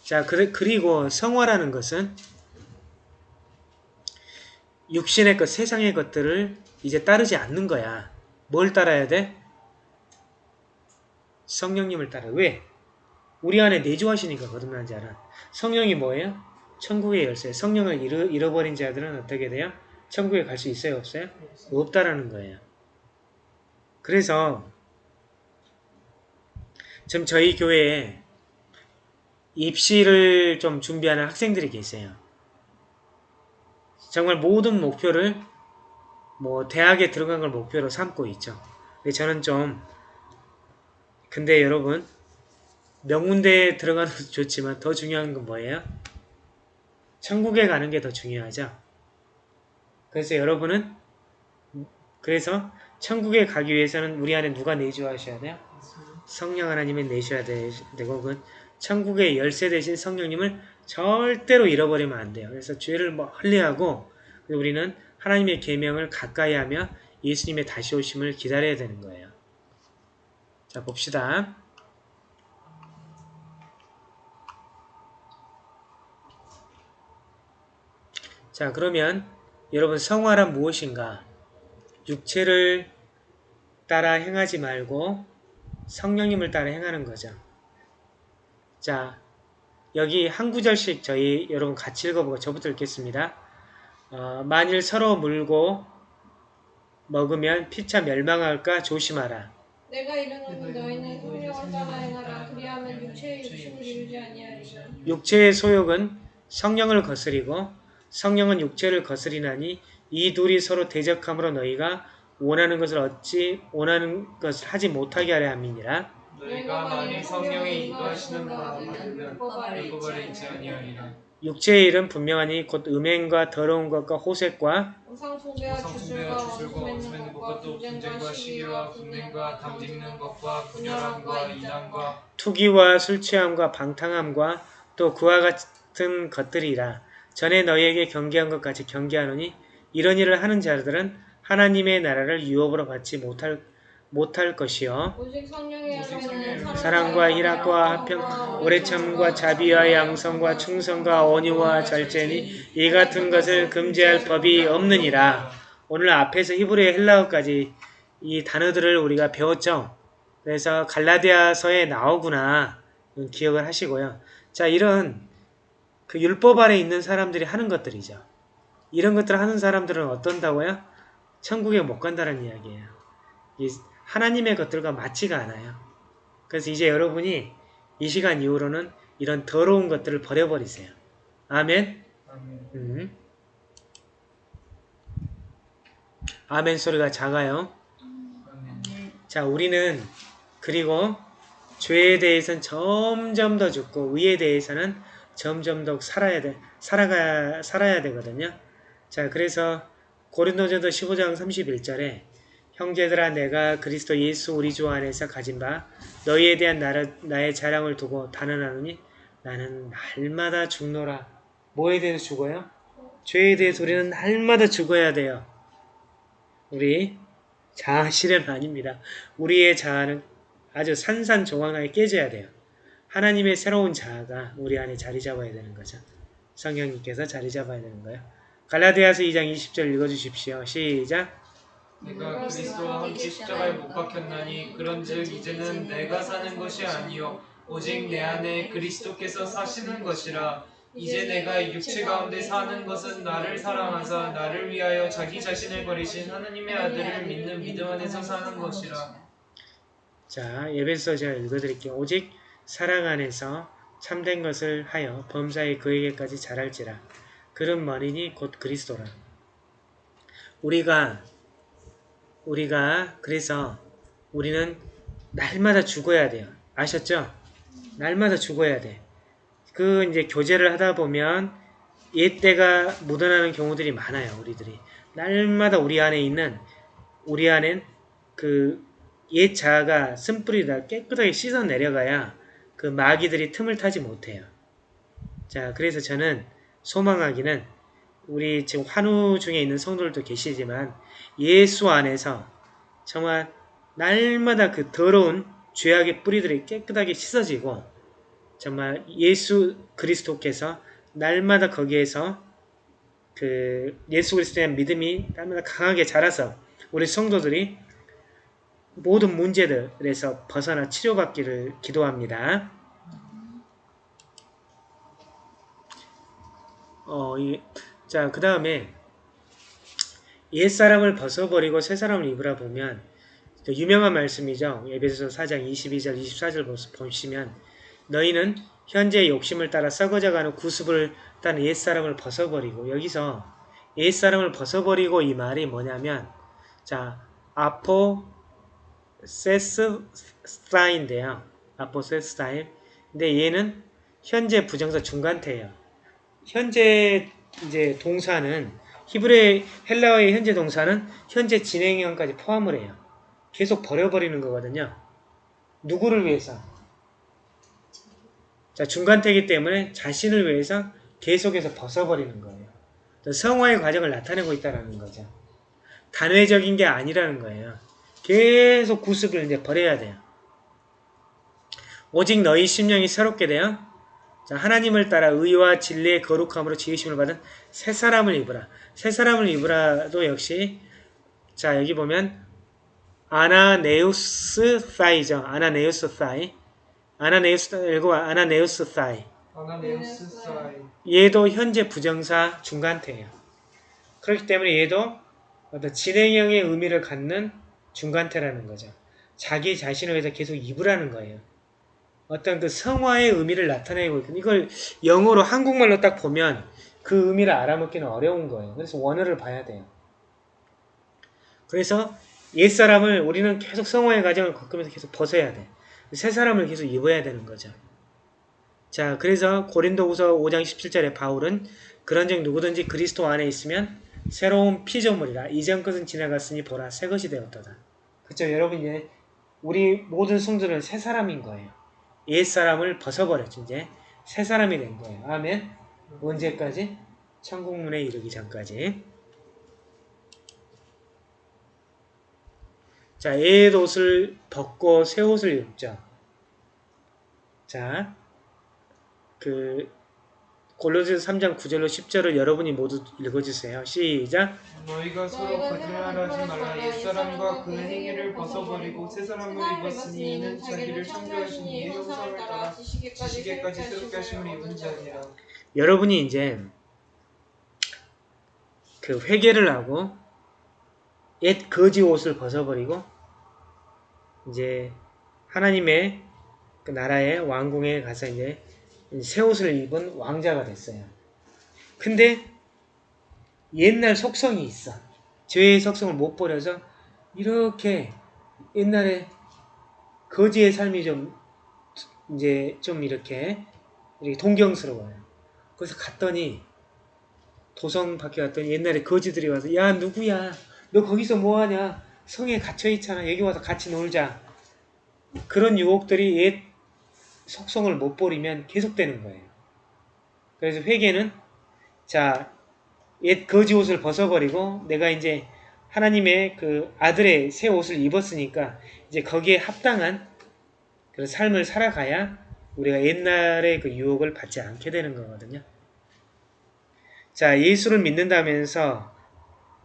자, 그리고 성화라는 것은 육신의 것, 세상의 것들을 이제 따르지 않는 거야. 뭘 따라야 돼? 성령님을 따라. 왜? 우리 안에 내주하시니까 거듭난 자는. 성령이 뭐예요? 천국의 열쇠. 성령을 잃어, 잃어버린 자들은 어떻게 돼요? 천국에 갈 수 있어요? 없어요? 없다라는 거예요. 그래서 지금 저희 교회에 입시를 좀 준비하는 학생들이 계세요. 정말 모든 목표를 뭐 대학에 들어간 걸 목표로 삼고 있죠. 저는 좀 근데 여러분 명문대에 들어가는 것도 좋지만 더 중요한 건 뭐예요? 천국에 가는 게 더 중요하죠. 그래서 여러분은 그래서 천국에 가기 위해서는 우리 안에 누가 내주하셔야 돼요? 성령 하나님이 내셔야 되고 그 천국의 열쇠 대신 성령님을 절대로 잃어버리면 안 돼요. 그래서 죄를 멀리하고 우리는 하나님의 계명을 가까이 하며 예수님의 다시 오심을 기다려야 되는 거예요. 자 봅시다. 자 그러면 여러분 성화란 무엇인가? 육체를 따라 행하지 말고 성령님을 따라 행하는 거죠. 자 여기 한 구절씩 저희 여러분 같이 읽어보고 저부터 읽겠습니다. 어, 만일 서로 물고 먹으면 피차 멸망할까 조심하라. 내가 이르노니 너희는 성령을 따라 행하라 그리하면 육체의 욕심을 이루지 아니하리라 육체의 소욕은 성령을 거스리고 성령은 육체를 거스리나니 이 둘이 서로 대적함으로 너희가 원하는 것을 얻지 원하는 것을 하지 못하게 하려 함이니라. 너희가 만일 성령이 인도하시는 율법 아래 있지 아니하리라. 육체의 일은 분명하니 곧 음행과 더러운 것과 호색과 우상 숭배와 성승배와 주술과 맺는 것과 분쟁과 분쟁과 시기와 분냉과 담짓는 것과 분열함과 이단과 투기와 술 취함과 방탕함과 또 그와 같은 것들이라. 전에 너희에게 경계한 것 같이 경계하노니 이런 일을 하는 자들은 하나님의 나라를 유업으로 받지 못할 못할 것이요. 사랑과 희락과 화평, 오래 참과 자비와 양성과 충성과 온유와 절제니 이 같은 것을 금지할 법이 없느니라. 오늘 앞에서 히브리어 헬라어까지 이 단어들을 우리가 배웠죠. 그래서 갈라디아서에 나오구나 기억을 하시고요. 자 이런 그 율법 아래 있는 사람들이 하는 것들이죠. 이런 것들을 하는 사람들은 어떤다고요? 천국에 못 간다는 이야기예요. 이 하나님의 것들과 맞지가 않아요. 그래서 이제 여러분이 이 시간 이후로는 이런 더러운 것들을 버려버리세요. 아멘. 아멘. 음. 아멘 소리가 작아요. 아멘. 자, 우리는 그리고 죄에 대해서는 점점 더 죽고 의에 대해서는 점점 더 살아야 돼. 살아가 살아야 되거든요. 자, 그래서 고린도전서 15장 31절에 형제들아 내가 그리스도 예수 우리 주 안에서 가진 바 너희에 대한 나라, 나의 자랑을 두고 단언하노니 나는 날마다 죽노라. 뭐에 대해서 죽어요? 죄에 대해서 우리는 날마다 죽어야 돼요. 우리 자아 실현 아닙니다. 우리의 자아는 아주 산산조각나게 깨져야 돼요. 하나님의 새로운 자아가 우리 안에 자리 잡아야 되는 거죠. 성령님께서 자리 잡아야 되는 거예요. 갈라디아서 2장 20절 읽어주십시오. 시작. 내가 그리스도와 함께 십자가에 못 박혔나니 그런즉 이제는 내가 사는 것이 아니요 오직 내 안에 그리스도께서 사시는 것이라 이제 내가 육체 가운데 사는 것은 나를 사랑하사 나를 위하여 자기 자신을 버리신 하나님의 아들을 믿는 믿음 안에서 사는 것이라 자, 예배서 제가 읽어드릴게요. 오직 사랑 안에서 참된 것을 하여 범사에 그에게까지 자랄지라. 그런 머리니 곧 그리스도라. 우리가 우리가 그래서 우리는 날마다 죽어야 돼요. 아셨죠? 날마다 죽어야 돼. 그 이제 교제를 하다 보면 옛 때가 묻어나는 경우들이 많아요. 우리들이 날마다 우리 안에 있는 우리 안엔 그 옛 자아가 쓴뿌리다 깨끗하게 씻어 내려가야 그 마귀들이 틈을 타지 못해요. 자, 그래서 저는 소망하기는 우리 지금 환우 중에 있는 성도들도 계시지만 예수 안에서 정말 날마다 그 더러운 죄악의 뿌리들이 깨끗하게 씻어지고 정말 예수 그리스도께서 날마다 거기에서 그 예수 그리스도에 대한 믿음이 날마다 강하게 자라서 우리 성도들이 모든 문제들에서 벗어나 치료받기를 기도합니다. 어, 이, 자, 그 다음에 옛사람을 벗어버리고 새사람을 입으라 보면 또 유명한 말씀이죠. 에베소서 4장 22절 24절 보시면 너희는 현재의 욕심을 따라 썩어져가는 구습을 따는 옛사람을 벗어버리고 여기서 옛사람을 벗어버리고 이 말이 뭐냐면 자 아포 세스타인데요. 아포세스타인 근데 얘는 현재 부정사 중간태예요. 현재 이제 동사는 히브리 헬라어의 현재 동사는 현재 진행형까지 포함을 해요. 계속 버려버리는 거거든요. 누구를 위해서? 자, 중간태이기 때문에 자신을 위해서 계속해서 벗어버리는 거예요. 성화의 과정을 나타내고 있다는 거죠. 단회적인 게 아니라는 거예요. 계속 구습을 이제 버려야 돼요. 오직 너희 심령이 새롭게 되어 자, 하나님을 따라 의와 진리의 거룩함으로 지으심을 받은 새 사람을 입으라. 새 사람을 입으라도 역시 자 여기 보면 아나네우스 사이죠. 아나네우스 사이. 아나네우스 읽고 아나네우스 사이. 아나네우스 사이 얘도 현재 부정사 중간태예요. 그렇기 때문에 얘도 어떤 진행형의 의미를 갖는 중간태라는 거죠. 자기 자신을 위해서 계속 입으라는 거예요. 어떤 그 성화의 의미를 나타내고 있거든요. 이걸 영어로 한국말로 딱 보면 그 의미를 알아먹기는 어려운 거예요. 그래서 원어를 봐야 돼요. 그래서 옛사람을 우리는 계속 성화의 과정을 겪으면서 계속 벗어야 돼. 새 사람을 계속 입어야 되는 거죠. 자, 그래서 고린도후서 5장 17절에 바울은 그런즉 누구든지 그리스도 안에 있으면 새로운 피조물이라 이전 것은 지나갔으니 보라 새 것이 되었도다. 그렇죠, 여러분 이제 우리 모든 성도는 새 사람인 거예요. 옛 사람을 벗어버렸죠. 이제 새 사람이 된 거예요. 아멘. 언제까지? 천국문에 이르기 전까지. 자, 옛 옷을 벗고 새 옷을 입죠. 자, 그 골로새서 3장 9절로 10절을 여러분이 모두 읽어주세요. 시작. 너희가 서로 거짓말하지 말라 옛사람과 그 행위를 벗어버리고 새 사람을 입었으니 이는 자기를 창조하신 이의 형상을 따라 지시게까지 새롭게 하심을 입은 자니라 여러분이 이제 그 회개를 하고 옛 거지 옷을 벗어버리고 이제 하나님의 그 나라의 왕궁에 가서 이제 새 옷을 입은 왕자가 됐어요. 근데 옛날 속성이 있어. 죄의 속성을 못 버려서 이렇게 옛날에 거지의 삶이 좀 이제 좀 이렇게 이렇게 동경스러워요. 그래서 갔더니 도성 밖에 갔더니 옛날에 거지들이 와서 야 누구야 너 거기서 뭐하냐 성에 갇혀 있잖아 여기 와서 같이 놀자 그런 유혹들이 옛 속성을 못 버리면 계속되는 거예요 그래서 회개는 자 옛 거지 옷을 벗어버리고 내가 이제 하나님의 그 아들의 새 옷을 입었으니까 이제 거기에 합당한 그런 삶을 살아가야 우리가 옛날의 그 유혹을 받지 않게 되는 거거든요. 자, 예수를 믿는다면서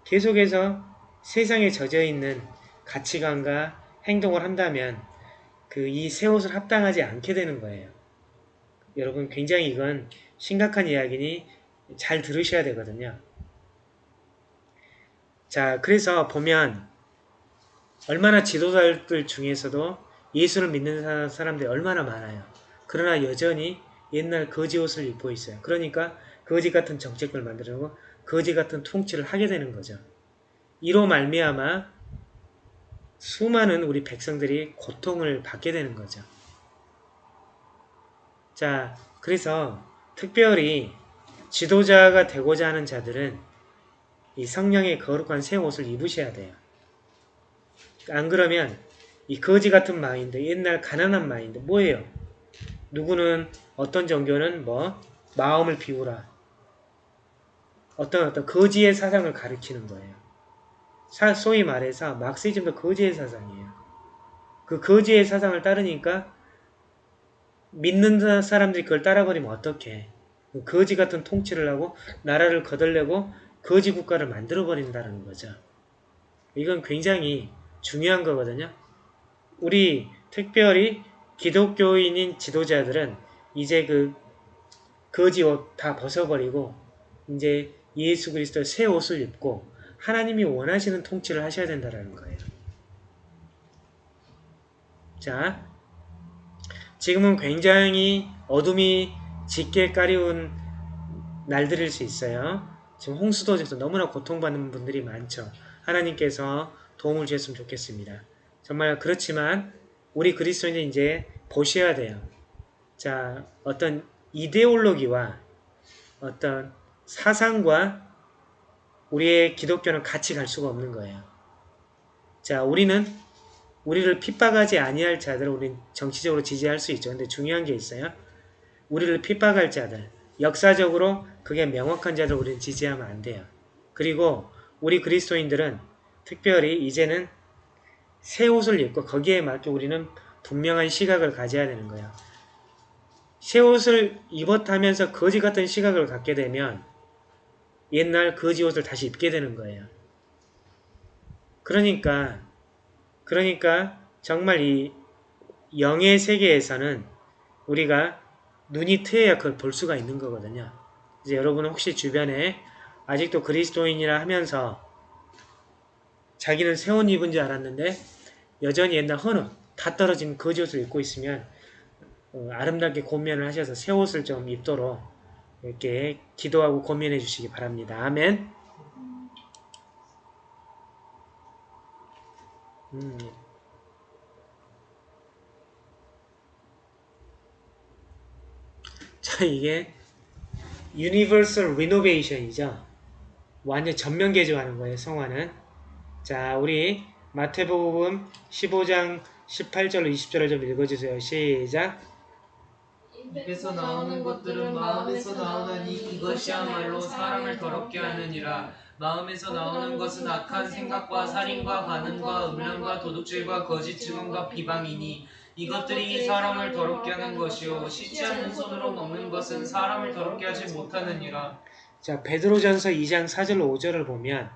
계속해서 세상에 젖어 있는 가치관과 행동을 한다면 그 이 새 옷을 합당하지 않게 되는 거예요. 여러분 굉장히 이건 심각한 이야기니 잘 들으셔야 되거든요. 자, 그래서 보면 얼마나 지도자들 중에서도 예수를 믿는 사람들이 얼마나 많아요. 그러나 여전히 옛날 거지 옷을 입고 있어요. 그러니까 거지 같은 정책을 만들고 거지 같은 통치를 하게 되는 거죠. 이로 말미암아 수많은 우리 백성들이 고통을 받게 되는 거죠. 자, 그래서 특별히 지도자가 되고자 하는 자들은 이 성령의 거룩한 새 옷을 입으셔야 돼요. 안 그러면 이 거지 같은 마인드, 옛날 가난한 마인드 뭐예요? 누구는 어떤 종교는 뭐 마음을 비우라. 어떤 어떤 거지의 사상을 가리키는 거예요. 사, 소위 말해서 막시즘도 거지의 사상이에요. 그 거지의 사상을 따르니까 믿는 사람들이 그걸 따라버리면 어떡해. 거지 같은 통치를 하고 나라를 거덜내고 거지 국가를 만들어버린다는 거죠. 이건 굉장히 중요한 거거든요. 우리 특별히 기독교인인 지도자들은 이제 그 거지 옷 다 벗어버리고 이제 예수 그리스도의 새 옷을 입고 하나님이 원하시는 통치를 하셔야 된다는 거예요. 자, 지금은 굉장히 어둠이 짙게 까리운 날들일 수 있어요. 지금 홍수도에서 너무나 고통받는 분들이 많죠. 하나님께서 도움을 주셨으면 좋겠습니다. 정말 그렇지만 우리 그리스도인은 이제 보셔야 돼요. 자, 어떤 이데올로기와 어떤 사상과 우리의 기독교는 같이 갈 수가 없는 거예요. 자, 우리는 우리를 핍박하지 아니할 자들을 우리는 정치적으로 지지할 수 있죠. 근데 중요한 게 있어요. 우리를 핍박할 자들, 역사적으로 그게 명확한 자들 우리는 지지하면 안 돼요. 그리고 우리 그리스도인들은 특별히 이제는 새 옷을 입고 거기에 맞게 우리는 분명한 시각을 가져야 되는 거예요. 새 옷을 입었다면서 거지 같은 시각을 갖게 되면 옛날 거지 옷을 다시 입게 되는 거예요. 그러니까 그러니까 정말 이 영의 세계에서는 우리가 눈이 트여야 그걸 볼 수가 있는 거거든요. 이제 여러분은 혹시 주변에 아직도 그리스도인이라 하면서 자기는 새 옷 입은 줄 알았는데 여전히 옛날 헌옷 다 떨어진 거지 옷을 입고 있으면 어, 아름답게 고면을 하셔서 새 옷을 좀 입도록 이렇게 기도하고 고면해 주시기 바랍니다. 아멘. 음. 자, 이게 유니버설 리노베이션이죠. 완전 전면 개조하는 거예요, 성화는. 자, 우리 마태복음 15장 18절로 20절을 좀 읽어주세요. 시작. 입에서 나오는 것들은 마음에서 나오나니 이것이야말로 사람을 더럽게 하느니라. 마음에서 나오는 것은 악한 생각과 살인과 간음과 음란과 도둑질과 거짓 증언과 비방이니 이것들이 사람을 더럽게 하는 것이요. 씻지 않는 손으로 먹는 것은 사람을 더럽게 하지 못하느니라. 자, 베드로전서 2장 4절로 5절을 보면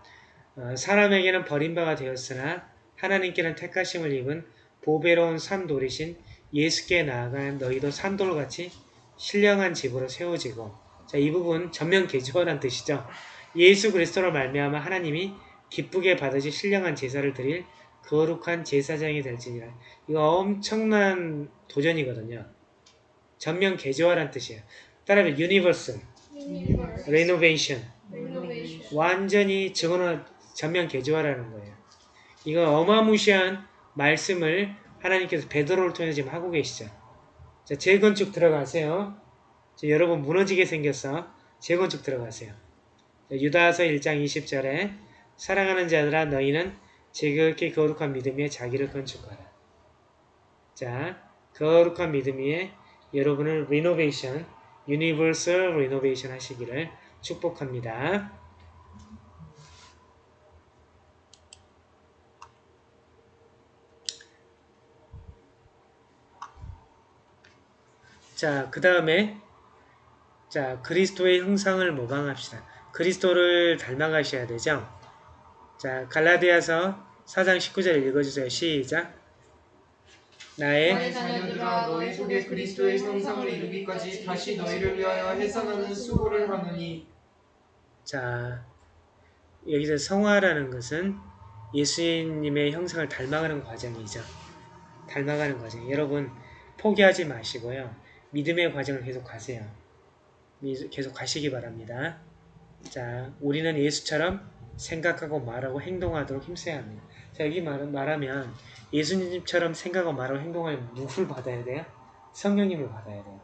어, 사람에게는 버림바가 되었으나 하나님께는 택하심을 입은 보배로운 산돌이신 예수께 나아간 너희도 산돌같이 신령한 집으로 세워지고 자, 이 부분 전면 개조하라는 뜻이죠. 예수 그리스도로 말미암아 하나님이 기쁘게 받으실 신령한 제사를 드릴 거룩한 제사장이 될지니라. 이거 엄청난 도전이거든요. 전면 개조하라는 뜻이에요. 따라하면 universal, renovation, 완전히 저거는 전면 개조하라는 거예요. 이거 어마무시한 말씀을 하나님께서 베드로를 통해서 지금 하고 계시죠. 자, 재건축 들어가세요. 자, 여러분 무너지게 생겼어. 재건축 들어가세요. 자, 유다서 1장 20절에 사랑하는 자들아 너희는 지극히 거룩한 믿음 위에 자기를 건축하라. 자, 거룩한 믿음 위에 여러분을 renovation, universal renovation 하시기를 축복합니다. 자, 그 다음에 자 그리스도의 형상을 모방합시다. 그리스도를 닮아가셔야 되죠. 자, 갈라디아서 4장 19절 읽어주세요. 시작. 나의 자녀들아 너희 속에 그리스도의 형상을 이루기까지 다시 너희를 위하여 해산하는 수고를 하느니 자 여기서 성화라는 것은 예수님의 형상을 닮아가는 과정이죠. 닮아가는 과정. 여러분 포기하지 마시고요. 믿음의 과정을 계속 가세요. 미- 계속 가시기 바랍니다. 자, 우리는 예수처럼 생각하고 말하고 행동하도록 힘써야 합니다. 자, 여기 말, 말하면 예수님처럼 생각하고 말하고 행동하면 누굴 받아야 돼요? 성령님을 받아야 돼요.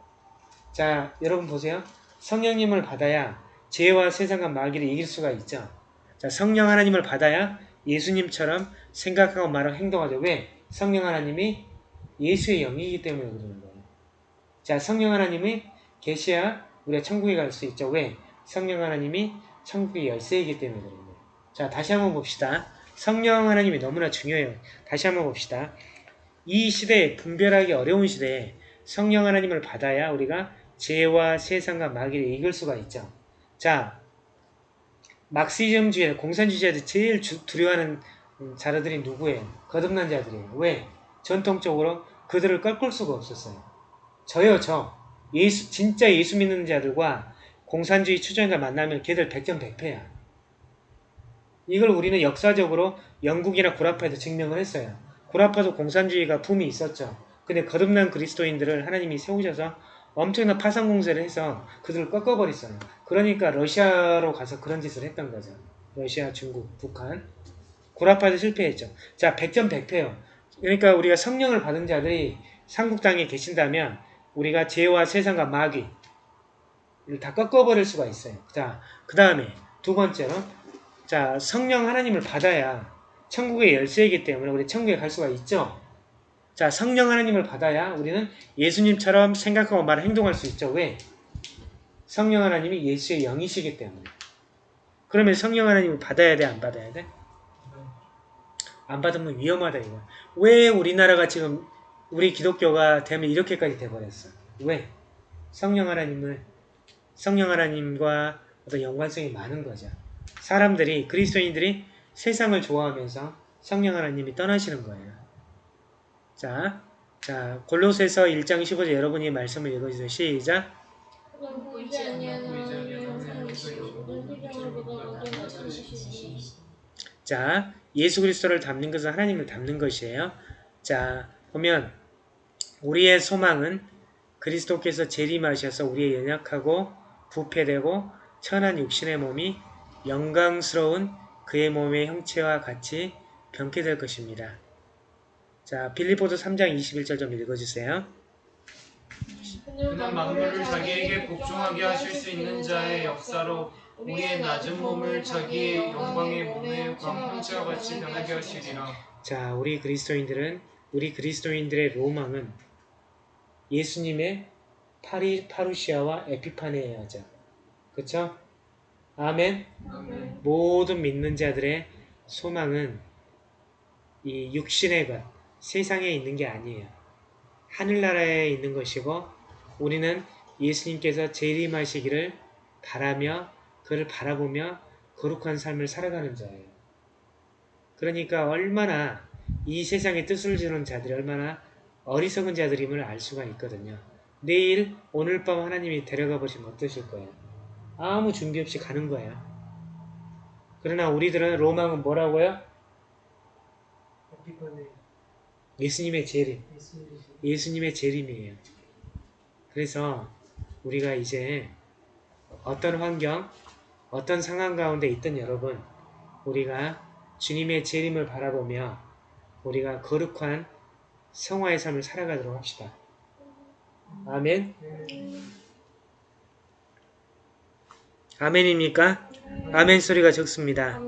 자, 여러분 보세요. 성령님을 받아야 죄와 세상과 마귀를 이길 수가 있죠. 자, 성령 하나님을 받아야 예수님처럼 생각하고 말하고 행동하죠. 왜? 성령 하나님이 예수의 영이기 때문에 그러는 거예요. 자, 성령 하나님이 계셔야 우리가 천국에 갈 수 있죠. 왜? 성령 하나님이 천국의 열쇠이기 때문에 그런 거예요. 자, 다시 한번 봅시다. 성령 하나님이 너무나 중요해요. 다시 한번 봅시다. 이 시대에 분별하기 어려운 시대에 성령 하나님을 받아야 우리가 죄와 세상과 마귀를 이길 수가 있죠. 자, 막시즘주의, 공산주의자들이 제일 주- 두려워하는 음, 자들이 누구예요? 거듭난 자들이에요. 왜? 전통적으로 그들을 꺾을 수가 없었어요. 저요, 저. 예수, 진짜 예수 믿는 자들과 공산주의 추종자 만나면 걔들 백전백패야. 이걸 우리는 역사적으로 영국이나 구라파에도 증명을 했어요. 구라파도 공산주의가 붐이 있었죠. 근데 거듭난 그리스도인들을 하나님이 세우셔서 엄청난 파상 공세를 해서 그들을 꺾어버렸어요. 그러니까 러시아로 가서 그런 짓을 했던 거죠. 러시아, 중국, 북한. 구라파도 실패했죠. 자, 백전백패요. 그러니까 우리가 성령을 받은 자들이 삼국 땅에 계신다면 우리가 죄와 세상과 마귀 를 다 꺾어버릴 수가 있어요. 자, 그 다음에 두 번째로 자 성령 하나님을 받아야 천국의 열쇠이기 때문에 우리 천국에 갈 수가 있죠. 자 성령 하나님을 받아야 우리는 예수님처럼 생각하고 말 행동할 수 있죠. 왜? 성령 하나님이 예수의 영이시기 때문에. 그러면 성령 하나님을 받아야 돼, 안 받아야 돼? 안 받으면 위험하다 이거. 왜 우리나라가 지금 우리 기독교가 되면 이렇게까지 돼버렸어? 왜? 성령 하나님을 성령 하나님과 어떤 연관성이 많은 거죠. 사람들이 그리스도인들이 세상을 좋아하면서 성령 하나님이 떠나시는 거예요. 자, 자 골로새서 1장 15절 여러분이 말씀을 읽어주세요. 시작. 자, 예수 그리스도를 담는 것은 하나님을 담는 것이에요. 자, 보면 우리의 소망은 그리스도께서 재림하셔서 우리의 연약하고 부패되고 천한 육신의 몸이 영광스러운 그의 몸의 형체와 같이 변케 될 것입니다. 자, 빌리포도 3장 21절 좀 읽어주세요. 그는 만물을 자기에게 복종하게 하실 수 있는 자의 역사로 우리의 낮은 몸을 자기의 영광의 몸의 광형체와 같이 변하게 하시리라. 자, 우리 그리스도인들은 우리 그리스도인들의 로망은 예수님의 파리 파루시아와 에피파네아죠. 그쵸? 아멘. 아멘. 모든 믿는 자들의 소망은 이 육신의 것, 세상에 있는 게 아니에요. 하늘나라에 있는 것이고 우리는 예수님께서 재림하시기를 바라며 그를 바라보며 거룩한 삶을 살아가는 자예요. 그러니까 얼마나 이 세상의 뜻을 주는 자들이 얼마나 어리석은 자들임을 알 수가 있거든요. 내일 오늘 밤 하나님이 데려가 보시면 어떠실 거예요? 아무 준비 없이 가는 거예요. 그러나 우리들은 로망은 뭐라고요? 예수님의 재림. 예수님의 재림이에요. 그래서 우리가 이제 어떤 환경, 어떤 상황 가운데 있던 여러분, 우리가 주님의 재림을 바라보며 우리가 거룩한 성화의 삶을 살아가도록 합시다. 아멘. 아멘입니까? 아멘 소리가 적습니다.